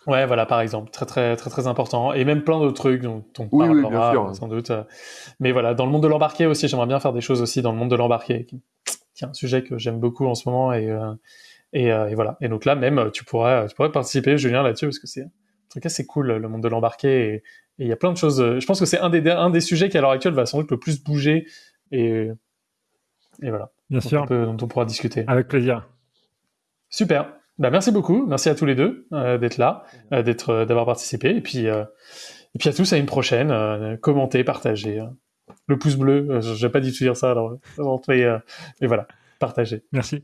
Ouais, voilà, par exemple, très très très très important, et même plein d'autres trucs dont on oui, oui, bien sûr. sans doute. Mais voilà, dans le monde de l'embarqué aussi, j'aimerais bien faire des choses aussi dans le monde de l'embarqué, qui est un sujet que j'aime beaucoup en ce moment, et, euh, et, euh, et, voilà. Et donc là, même, tu pourrais tu pourrais participer, Julien, là-dessus, parce que c'est en tout cas c'est cool le monde de l'embarqué, et il y a plein de choses. Je pense que c'est un des un des sujets qui à l'heure actuelle va sans doute le plus bouger, et et voilà. Bien sûr. dont on pourra discuter. Avec plaisir. Super. Bah, merci beaucoup. Merci à tous les deux euh, d'être là, euh, d'être, euh, d'avoir participé. Et puis, et puis à tous, à une prochaine. commentez, partagez. le pouce bleu, j'ai pas dit de dire ça, alors, mais voilà, partagez. Merci.